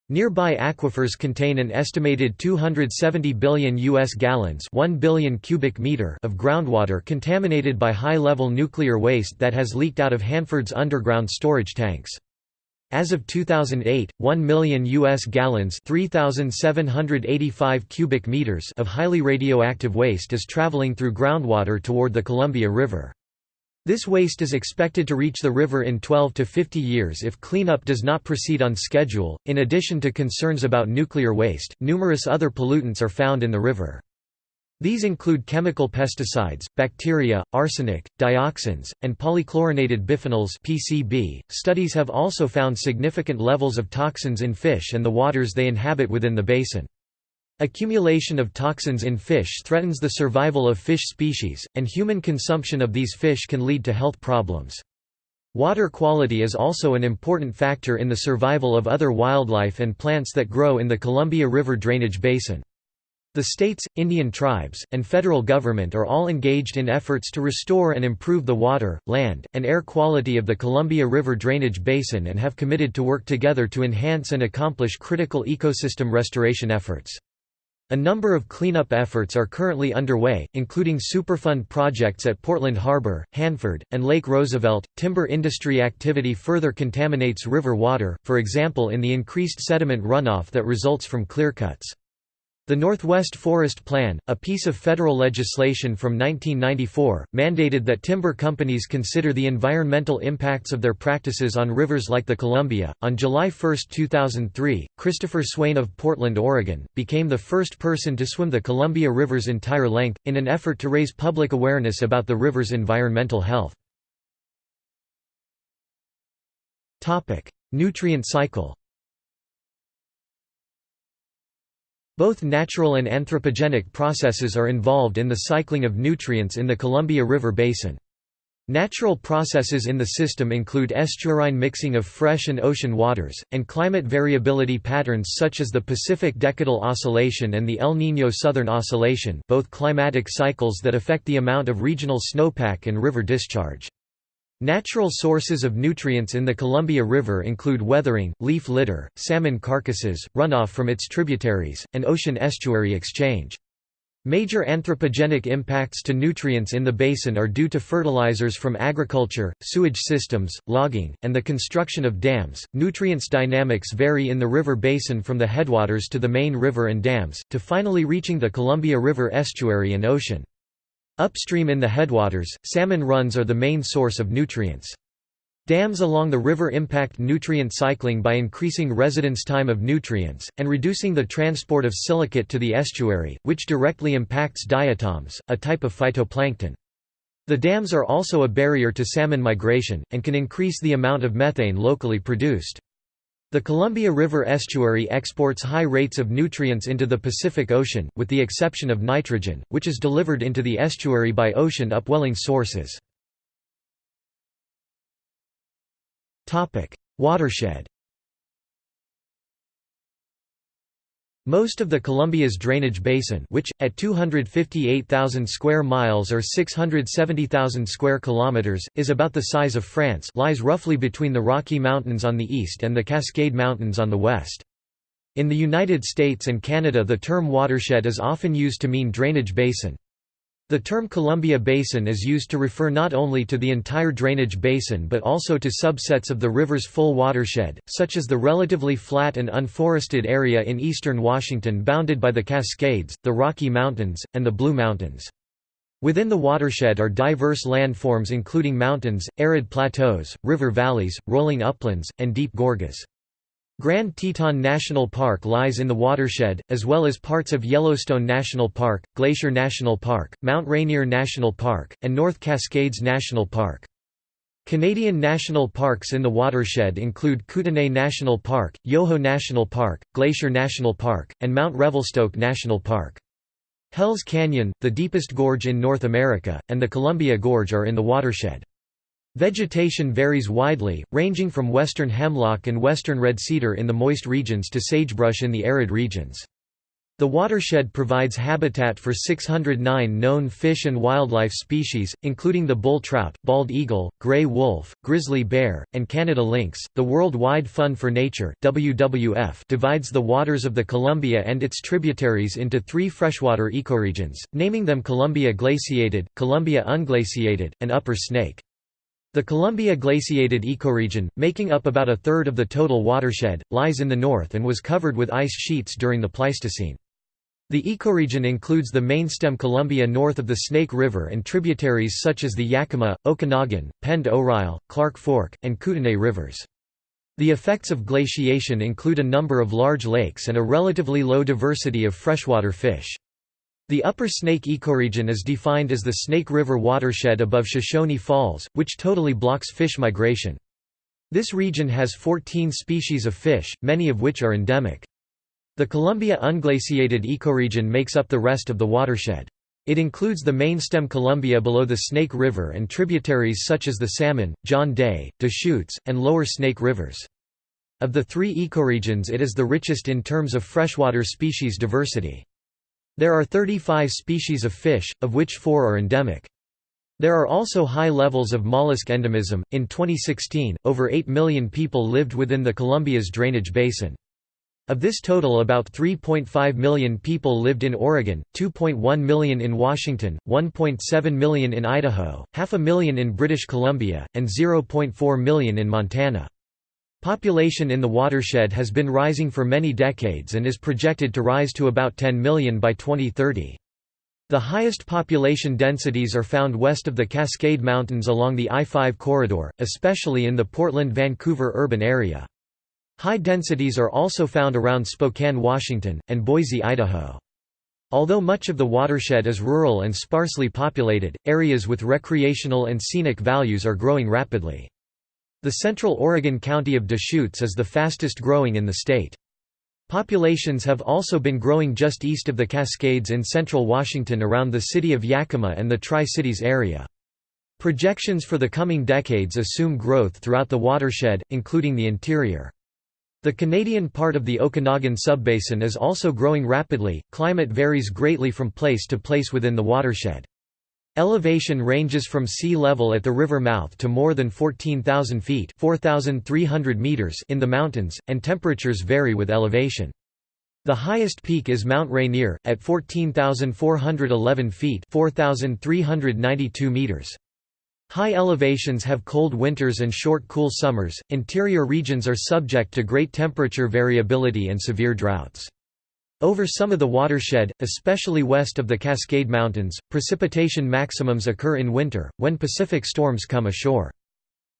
Nearby aquifers contain an estimated 270 billion US gallons 1 billion cubic meter of groundwater contaminated by high-level nuclear waste that has leaked out of Hanford's underground storage tanks. As of 2008, 1 million U.S. gallons 3,785 cubic meters of highly radioactive waste is traveling through groundwater toward the Columbia River. This waste is expected to reach the river in 12 to 50 years if cleanup does not proceed on schedule. In addition to concerns about nuclear waste, numerous other pollutants are found in the river. These include chemical pesticides, bacteria, arsenic, dioxins, and polychlorinated biphenyls (PCB). Studies have also found significant levels of toxins in fish and the waters they inhabit within the basin. Accumulation of toxins in fish threatens the survival of fish species, and human consumption of these fish can lead to health problems. Water quality is also an important factor in the survival of other wildlife and plants that grow in the Columbia River drainage basin. The states, Indian tribes, and federal government are all engaged in efforts to restore and improve the water, land, and air quality of the Columbia River drainage basin and have committed to work together to enhance and accomplish critical ecosystem restoration efforts. A number of cleanup efforts are currently underway, including Superfund projects at Portland Harbor, Hanford, and Lake Roosevelt. Timber industry activity further contaminates river water, for example in the increased sediment runoff that results from clearcuts. The Northwest Forest Plan, a piece of federal legislation from 1994, mandated that timber companies consider the environmental impacts of their practices on rivers like the Columbia. On July 1, 2003, Christopher Swain of Portland, Oregon, became the first person to swim the Columbia River's entire length, in an effort to raise public awareness about the river's environmental health. Nutrient cycle Both natural and anthropogenic processes are involved in the cycling of nutrients in the Columbia River Basin. Natural processes in the system include estuarine mixing of fresh and ocean waters, and climate variability patterns such as the Pacific Decadal Oscillation and the El Niño Southern Oscillation both climatic cycles that affect the amount of regional snowpack and river discharge. Natural sources of nutrients in the Columbia River include weathering, leaf litter, salmon carcasses, runoff from its tributaries, and ocean estuary exchange. Major anthropogenic impacts to nutrients in the basin are due to fertilizers from agriculture, sewage systems, logging, and the construction of dams. Nutrients dynamics vary in the river basin from the headwaters to the main river and dams, to finally reaching the Columbia River estuary and ocean. Upstream in the headwaters, salmon runs are the main source of nutrients. Dams along the river impact nutrient cycling by increasing residence time of nutrients, and reducing the transport of silicate to the estuary, which directly impacts diatoms, a type of phytoplankton. The dams are also a barrier to salmon migration, and can increase the amount of methane locally produced. The Columbia River estuary exports high rates of nutrients into the Pacific Ocean, with the exception of nitrogen, which is delivered into the estuary by ocean upwelling sources. Watershed Most of the Columbia's drainage basin which, at 258,000 square miles or 670,000 square kilometers, is about the size of France lies roughly between the Rocky Mountains on the east and the Cascade Mountains on the west. In the United States and Canada the term watershed is often used to mean drainage basin. The term Columbia Basin is used to refer not only to the entire drainage basin but also to subsets of the river's full watershed, such as the relatively flat and unforested area in eastern Washington bounded by the Cascades, the Rocky Mountains, and the Blue Mountains. Within the watershed are diverse landforms including mountains, arid plateaus, river valleys, rolling uplands, and deep gorges. Grand Teton National Park lies in the watershed, as well as parts of Yellowstone National Park, Glacier National Park, Mount Rainier National Park, and North Cascades National Park. Canadian national parks in the watershed include Kootenay National Park, Yoho National Park, Glacier National Park, and Mount Revelstoke National Park. Hells Canyon, the deepest gorge in North America, and the Columbia Gorge are in the watershed. Vegetation varies widely, ranging from western hemlock and western red cedar in the moist regions to sagebrush in the arid regions. The watershed provides habitat for 609 known fish and wildlife species, including the bull trout, bald eagle, gray wolf, grizzly bear, and Canada lynx. The World Wide Fund for Nature (WWF) divides the waters of the Columbia and its tributaries into three freshwater ecoregions, naming them Columbia glaciated, Columbia unglaciated, and Upper Snake. The Columbia glaciated ecoregion, making up about a third of the total watershed, lies in the north and was covered with ice sheets during the Pleistocene. The ecoregion includes the mainstem Columbia north of the Snake River and tributaries such as the Yakima, Okanagan, Pend Oreille, Clark Fork, and Kootenay rivers. The effects of glaciation include a number of large lakes and a relatively low diversity of freshwater fish. The Upper Snake ecoregion is defined as the Snake River watershed above Shoshone Falls, which totally blocks fish migration. This region has 14 species of fish, many of which are endemic. The Columbia unglaciated ecoregion makes up the rest of the watershed. It includes the mainstem Columbia below the Snake River and tributaries such as the Salmon, John Day, Deschutes, and Lower Snake Rivers. Of the three ecoregions it is the richest in terms of freshwater species diversity. There are 35 species of fish, of which four are endemic. There are also high levels of mollusk endemism. In 2016, over 8 million people lived within the Columbia's drainage basin. Of this total about 3.5 million people lived in Oregon, 2.1 million in Washington, 1.7 million in Idaho, half a million in British Columbia, and 0.4 million in Montana. Population in the watershed has been rising for many decades and is projected to rise to about 10 million by 2030. The highest population densities are found west of the Cascade Mountains along the I-5 corridor, especially in the Portland-Vancouver urban area. High densities are also found around Spokane, Washington, and Boise, Idaho. Although much of the watershed is rural and sparsely populated, areas with recreational and scenic values are growing rapidly. The central Oregon county of Deschutes is the fastest growing in the state. Populations have also been growing just east of the Cascades in central Washington around the city of Yakima and the Tri-Cities area. Projections for the coming decades assume growth throughout the watershed, including the interior. The Canadian part of the Okanagan subbasin is also growing rapidly. Climate varies greatly from place to place within the watershed. Elevation ranges from sea level at the river mouth to more than 14,000 feet meters in the mountains, and temperatures vary with elevation. The highest peak is Mount Rainier, at 14,411 feet 4,392 meters. High elevations have cold winters and short cool summers, interior regions are subject to great temperature variability and severe droughts. Over some of the watershed, especially west of the Cascade Mountains, precipitation maximums occur in winter, when Pacific storms come ashore.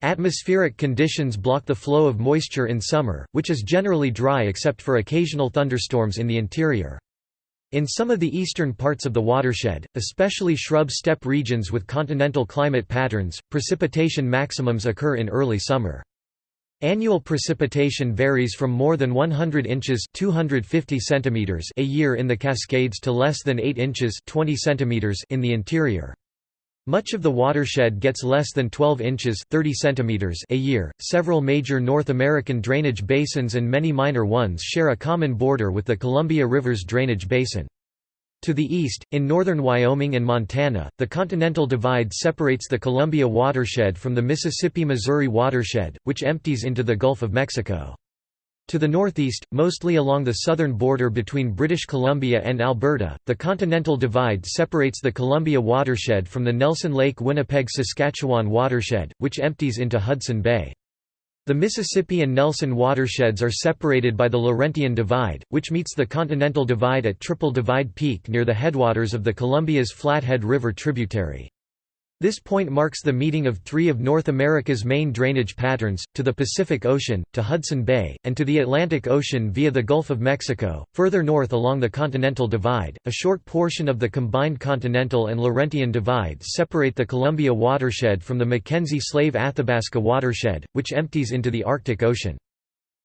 Atmospheric conditions block the flow of moisture in summer, which is generally dry except for occasional thunderstorms in the interior. In some of the eastern parts of the watershed, especially shrub steppe regions with continental climate patterns, precipitation maximums occur in early summer. Annual precipitation varies from more than 100 inches 250 centimeters a year in the Cascades to less than 8 inches 20 centimeters in the interior. Much of the watershed gets less than 12 inches 30 centimeters a year. Several major North American drainage basins and many minor ones share a common border with the Columbia River's drainage basin. To the east, in northern Wyoming and Montana, the Continental Divide separates the Columbia watershed from the Mississippi-Missouri watershed, which empties into the Gulf of Mexico. To the northeast, mostly along the southern border between British Columbia and Alberta, the Continental Divide separates the Columbia watershed from the Nelson Lake Winnipeg-Saskatchewan watershed, which empties into Hudson Bay. The Mississippi and Nelson watersheds are separated by the Laurentian Divide, which meets the Continental Divide at Triple Divide Peak near the headwaters of the Columbia's Flathead River tributary. This point marks the meeting of three of North America's main drainage patterns, to the Pacific Ocean, to Hudson Bay, and to the Atlantic Ocean via the Gulf of Mexico. Further north along the Continental Divide, a short portion of the combined Continental and Laurentian divides separate the Columbia watershed from the Mackenzie Slave Athabasca watershed, which empties into the Arctic Ocean.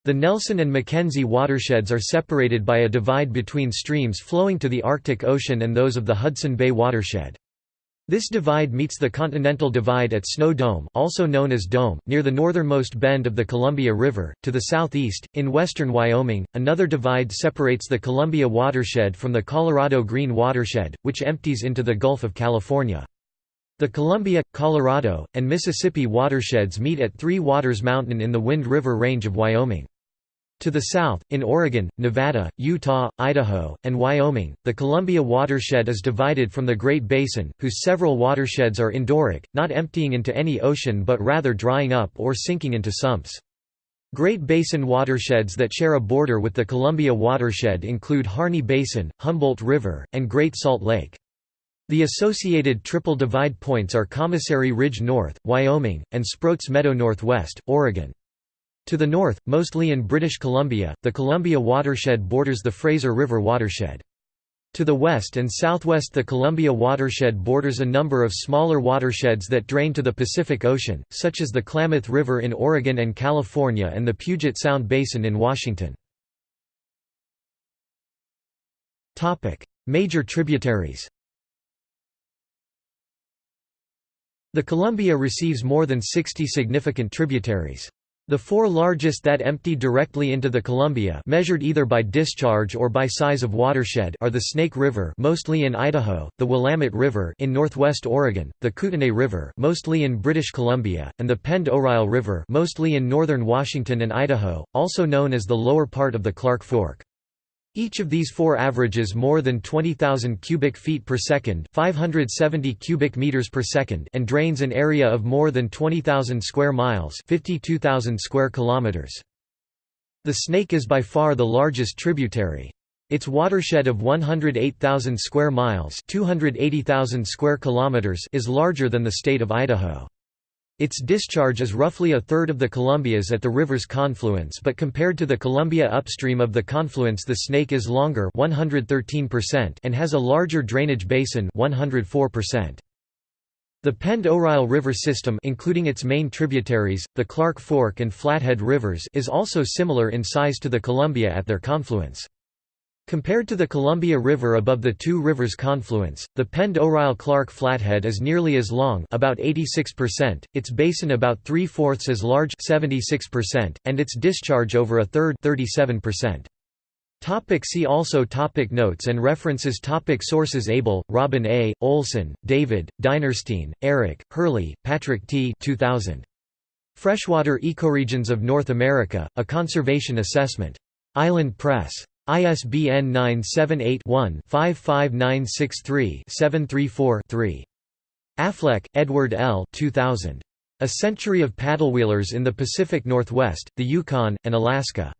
The Nelson and Mackenzie watersheds are separated by a divide between streams flowing to the Arctic Ocean and those of the Hudson Bay watershed. This divide meets the Continental Divide at Snow Dome also known as Dome, near the northernmost bend of the Columbia River. To the southeast, in western Wyoming, another divide separates the Columbia watershed from the Colorado Green watershed, which empties into the Gulf of California. The Columbia, Colorado, and Mississippi watersheds meet at Three Waters Mountain in the Wind River Range of Wyoming. To the south, in Oregon, Nevada, Utah, Idaho, and Wyoming, the Columbia watershed is divided from the Great Basin, whose several watersheds are endorheic, not emptying into any ocean but rather drying up or sinking into sumps. Great Basin watersheds that share a border with the Columbia watershed include Harney Basin, Humboldt River, and Great Salt Lake. The associated triple divide points are Commissary Ridge North, Wyoming, and Sproats Meadow Northwest, Oregon. To the north, mostly in British Columbia, the Columbia watershed borders the Fraser River watershed. To the west and southwest the Columbia watershed borders a number of smaller watersheds that drain to the Pacific Ocean, such as the Klamath River in Oregon and California and the Puget Sound Basin in Washington. Major tributaries The Columbia receives more than 60 significant tributaries. The four largest that empty directly into the Columbia measured either by discharge or by size of watershed are the Snake River mostly in Idaho, the Willamette River in northwest Oregon, the Kootenay River mostly in British Columbia, and the Pend Oreille River mostly in northern Washington and Idaho, also known as the lower part of the Clark Fork. Each of these four averages more than 20,000 cubic feet per second, 570 cubic meters per second, and drains an area of more than 20,000 square miles, 52,000 square kilometers. The Snake is by far the largest tributary. Its watershed of 108,000 square miles, 280,000 square kilometers is larger than the state of Idaho. Its discharge is roughly a third of the Columbia's at the river's confluence but compared to the Columbia upstream of the confluence the Snake is longer 113% and has a larger drainage basin 104%. The Pend Oreille River system including its main tributaries, the Clark Fork and Flathead Rivers is also similar in size to the Columbia at their confluence. Compared to the Columbia River above the two rivers' confluence, the Pend Oreille Clark Flathead is nearly as long about 86%, its basin about three-fourths as large 76%, and its discharge over a third 37%. Topic see also topic Notes and references topic Sources Abel, Robin A., Olson, David, Dinerstein, Eric, Hurley, Patrick T. 2000. Freshwater Ecoregions of North America, A Conservation Assessment. Island Press. ISBN 978-1-55963-734-3. Affleck, Edward L. 2000. A Century of Paddlewheelers in the Pacific Northwest, the Yukon, and Alaska.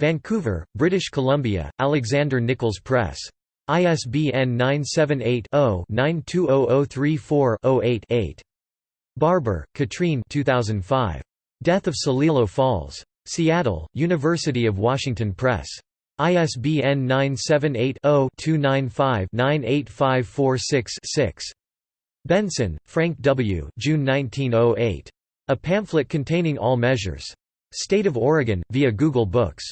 Vancouver, British Columbia, Alexander Nichols Press. ISBN 978-0-920034-08-8. Barber, Katrine 2005. Death of Celilo Falls. Seattle, University of Washington Press. ISBN 978-0-295-98546-6. Benson, Frank W. June 1908. A pamphlet containing all measures. State of Oregon, via Google Books.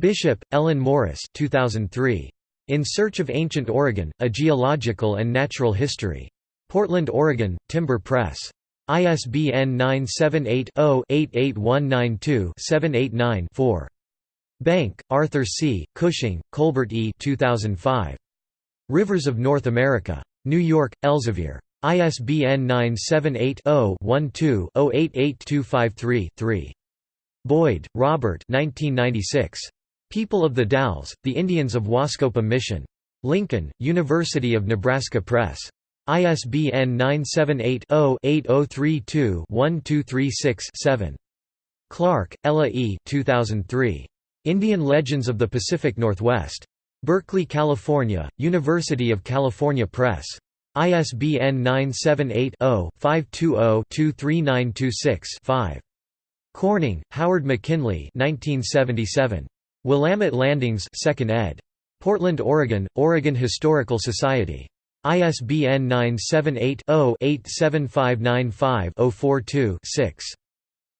Bishop, Ellen Morris 2003. In Search of Ancient Oregon, A Geological and Natural History. Portland, Oregon, Timber Press. ISBN 978 0 88192 789 4. Benke, Arthur C., Cushing, Colbert E. 2005. Rivers of North America. New York, Elsevier. ISBN 978-0-12-088253-3. Boyd, Robert People of the Dalles, The Indians of Wascopam Mission. Lincoln, University of Nebraska Press. ISBN 978 0 8032 1236 7. Clark, Ella E. 2003. Indian Legends of the Pacific Northwest. Berkeley, California, University of California Press. ISBN 978-0-520-23926-5. Corning, Howard McKinley 1977. Willamette Landings 2nd ed. Portland, Oregon, Oregon Historical Society. ISBN 978 0 87595 042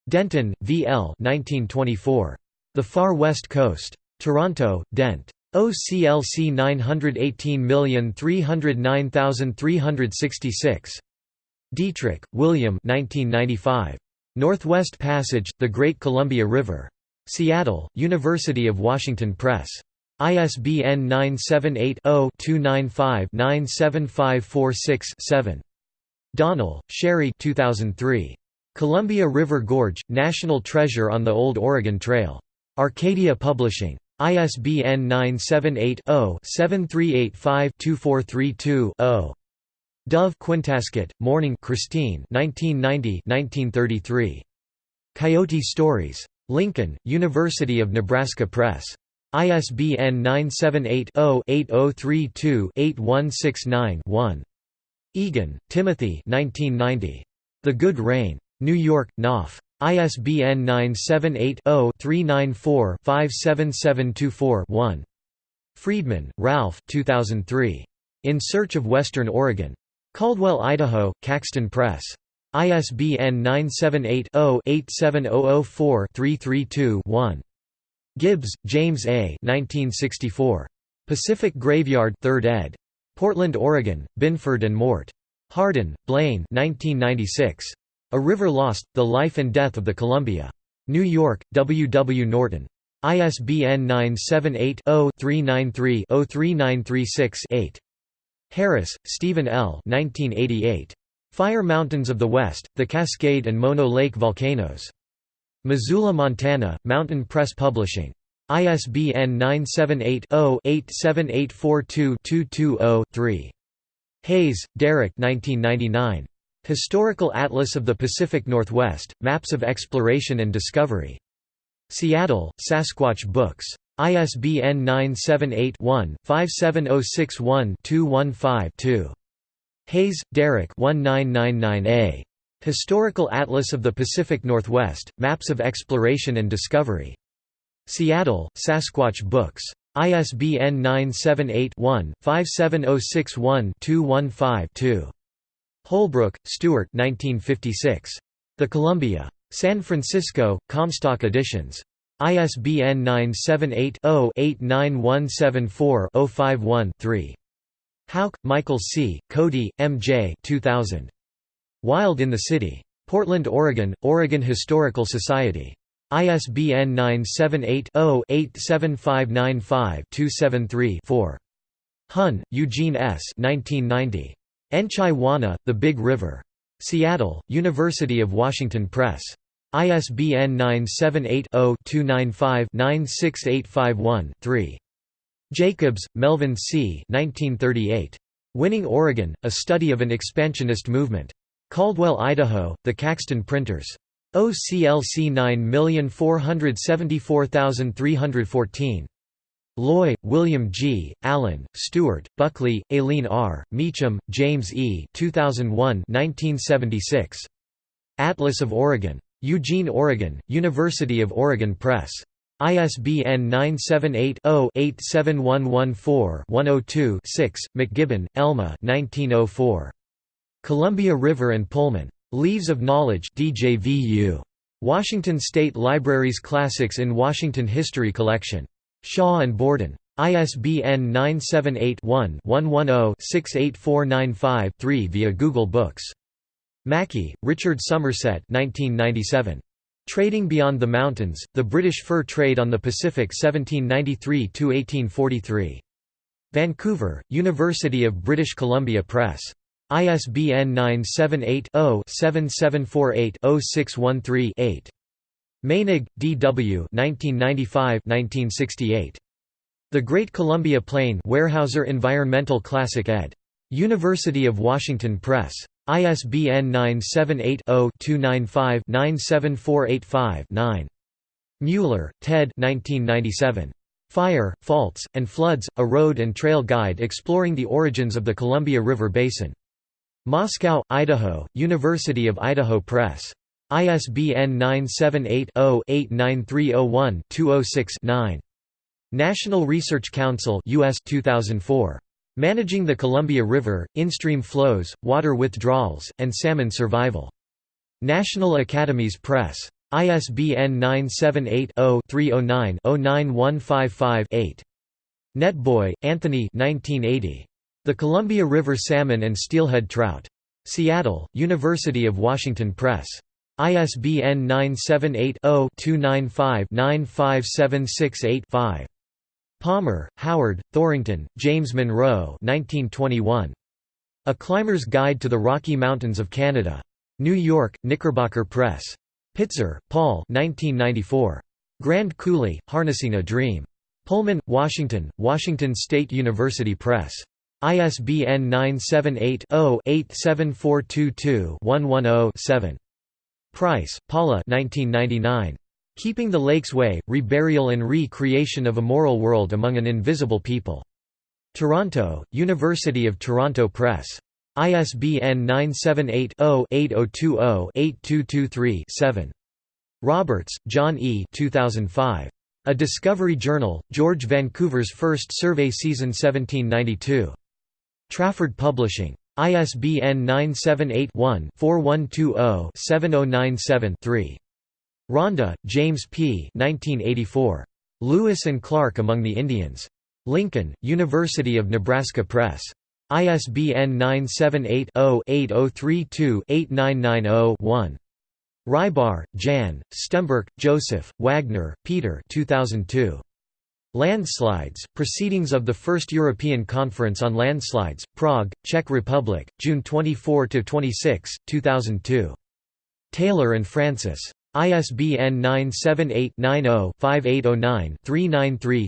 Denton, V. L. 1924. The Far West Coast. Toronto, Dent. OCLC 918309366. Dietrich, William 1995. Northwest Passage, The Great Columbia River. Seattle, University of Washington Press. ISBN 978-0-295-97546-7. Donnell, Sherry 2003. Columbia River Gorge, National Treasure on the Old Oregon Trail. Arcadia Publishing. ISBN 978-0-7385-2432-0. Dove Quintasket, Mourning Christine 1990-1933. Coyote Stories. Lincoln, University of Nebraska Press. ISBN 978-0-8032-8169-1. Egan, Timothy 1990. The Good Rain. New York, Knopf. ISBN 978-0-394-57724-1. Friedman, Ralph 2003. In Search of Western Oregon. Caldwell, Idaho, Caxton Press. ISBN 978-0-87004-332-1. Gibbs, James A. 1964. Pacific Graveyard 3rd ed. Portland, Oregon, Binford and Mort. Harden, Blaine 1996. A River Lost, The Life and Death of the Columbia. New York, W. W. Norton. ISBN 978-0-393-03936-8. Harris, Stephen L. 1988. Fire Mountains of the West, the Cascade and Mono Lake Volcanoes. Missoula, Montana, Mountain Press Publishing. ISBN 978-0-87842-220-3. Hayes, Derek Historical Atlas of the Pacific Northwest, Maps of Exploration and Discovery. Seattle, Sasquatch Books. ISBN 978-1-57061-215-2. Hayes, Derek 1999a. Historical Atlas of the Pacific Northwest, Maps of Exploration and Discovery. Seattle, Sasquatch Books. ISBN 978-1-57061-215-2. Holbrook, Stewart 1956. The Columbia. San Francisco, Comstock Editions. ISBN 978-0-89174-051-3. Houck, Michael C., Cody, M. J. 2000. Wild in the City. Portland, Oregon, Oregon Historical Society. ISBN 978-0-87595-273-4. Hunn, Eugene S. 1990. Enchai The Big River. Seattle, University of Washington Press. ISBN 978-0-295-96851-3. Jacobs, Melvin C. 1938. Winning Oregon, A Study of an Expansionist Movement. Caldwell, Idaho, The Caxton Printers. OCLC 9474314. Loy, William G., Allen, Stewart, Buckley, Aileen R., Meacham, James E. 2001 1976. Atlas of Oregon. Eugene, Oregon, University of Oregon Press. ISBN 978-0-87114-102-6, McGibbon, Elma 1904. Columbia River and Pullman. Leaves of Knowledge DJVU. Washington State Library's Classics in Washington History Collection. Shaw and Borden. ISBN 978-1-110-68495-3 via Google Books. Mackie, Richard Somerset 1997. Trading Beyond the Mountains, The British Fur Trade on the Pacific 1793–1843. Vancouver, University of British Columbia Press. ISBN 978 0 7748 613 8 Meinig, D.W. The Great Columbia Plain Weyerhaeuser Environmental Classic ed. University of Washington Press. ISBN 978 0 295 97485 9. Mueller, Ted Fire, Faults, and Floods, A Road and Trail Guide Exploring the Origins of the Columbia River Basin. Moscow, Idaho, University of Idaho Press. ISBN 978-0-89301-206-9. National Research Council US 2004. Managing the Columbia River, In-Stream Flows, Water Withdrawals, and Salmon Survival. National Academies Press. ISBN 978-0-309-09155-8. Netboy, Anthony The Columbia River Salmon and Steelhead Trout. Seattle, University of Washington Press. ISBN 978 0 295 95768 5. Palmer, Howard, Thorington, James Monroe 1921. A Climber's Guide to the Rocky Mountains of Canada. New York, Knickerbocker Press. Pitzer, Paul 1994. Grand Coulee, Harnessing a Dream. Pullman, Washington, Washington State University Press. ISBN 978-0-87422-110-7. Pryce, Paula 1999. Keeping the Lakes Way, Reburial and Re-Creation of a Moral World Among an Invisible People. Toronto, University of Toronto Press. ISBN 978-0-8020-8223-7. Roberts, John E. 2005. A Discovery Journal, George Vancouver's First Survey Season 1792. Trafford Publishing. ISBN 978 one 4120 7097 3. Ronda, James P. 1984. Lewis and Clark Among the Indians. Lincoln, University of Nebraska Press. ISBN 978 0 8032 8990 1. Rybar, Jan, Stemberk, Joseph, Wagner, Peter 2002. Landslides, Proceedings of the First European Conference on Landslides, Prague, Czech Republic, June 24–26, 2002. Taylor and Francis. ISBN 978-90-5809-393-6.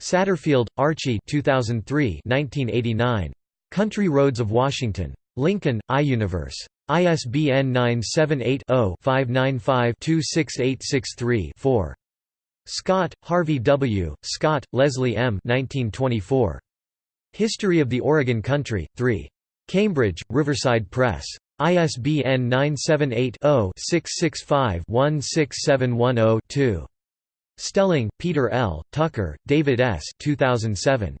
Satterfield, Archie 2003 1989. Country Roads of Washington. Lincoln, iUniverse. ISBN 978-0-595-26863-4. Scott, Harvey W., Scott, Leslie M. 1924. History of the Oregon Country, 3. Cambridge, Riverside Press. ISBN 978-0-665-16710-2. Stelling, Peter L., Tucker, David S. 2007.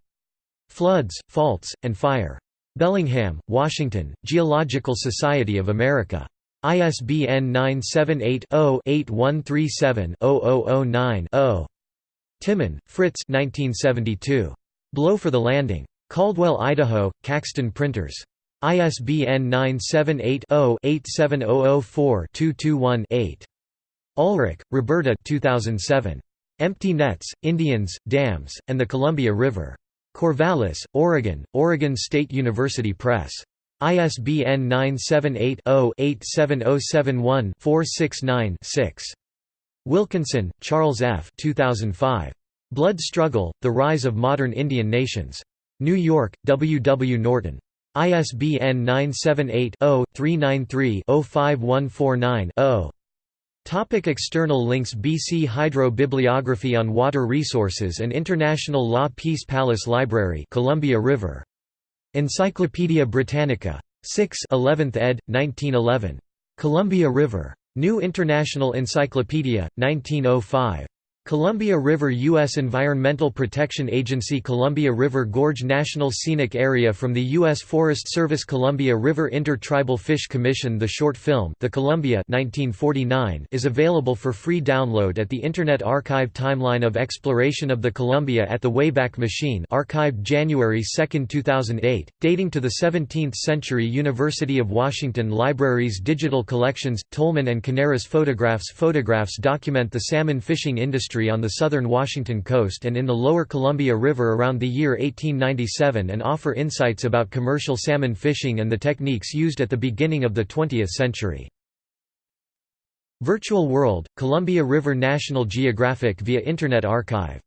Floods, Faults, and Fire. Bellingham, Washington, Geological Society of America. ISBN 978-0-8137-0009-0. Timmen, Fritz 1972. Blow for the Landing. Caldwell, Idaho, Caxton Printers. ISBN 978-0-87004-221-8. Ulrich, Roberta 2007. Empty Nets, Indians, Dams, and the Columbia River. Corvallis, Oregon, Oregon State University Press. ISBN 978-0-87071-469-6. Wilkinson, Charles F. 2005. Blood Struggle, The Rise of Modern Indian Nations. New York, W. W. Norton. ISBN 978 0 393 05149 Topic external links BC Hydro Bibliography on Water Resources and International Law Peace Palace Library Columbia River Encyclopædia Britannica. 6 11th ed., 1911. Columbia River. New International Encyclopedia, 1905. Columbia River U.S. Environmental Protection Agency Columbia River Gorge National Scenic Area from the U.S. Forest Service Columbia River Inter-Tribal Fish Commission The short film The Columbia 1949 is available for free download at the Internet Archive Timeline of Exploration of the Columbia at the Wayback Machine archived January 2, 2008, dating to the 17th century University of Washington Libraries Digital Collections, Tolman and Canaris Photographs Photographs document the salmon fishing industry on the southern Washington coast and in the lower Columbia River around the year 1897 and offer insights about commercial salmon fishing and the techniques used at the beginning of the 20th century. Virtual World, Columbia River National Geographic via Internet Archive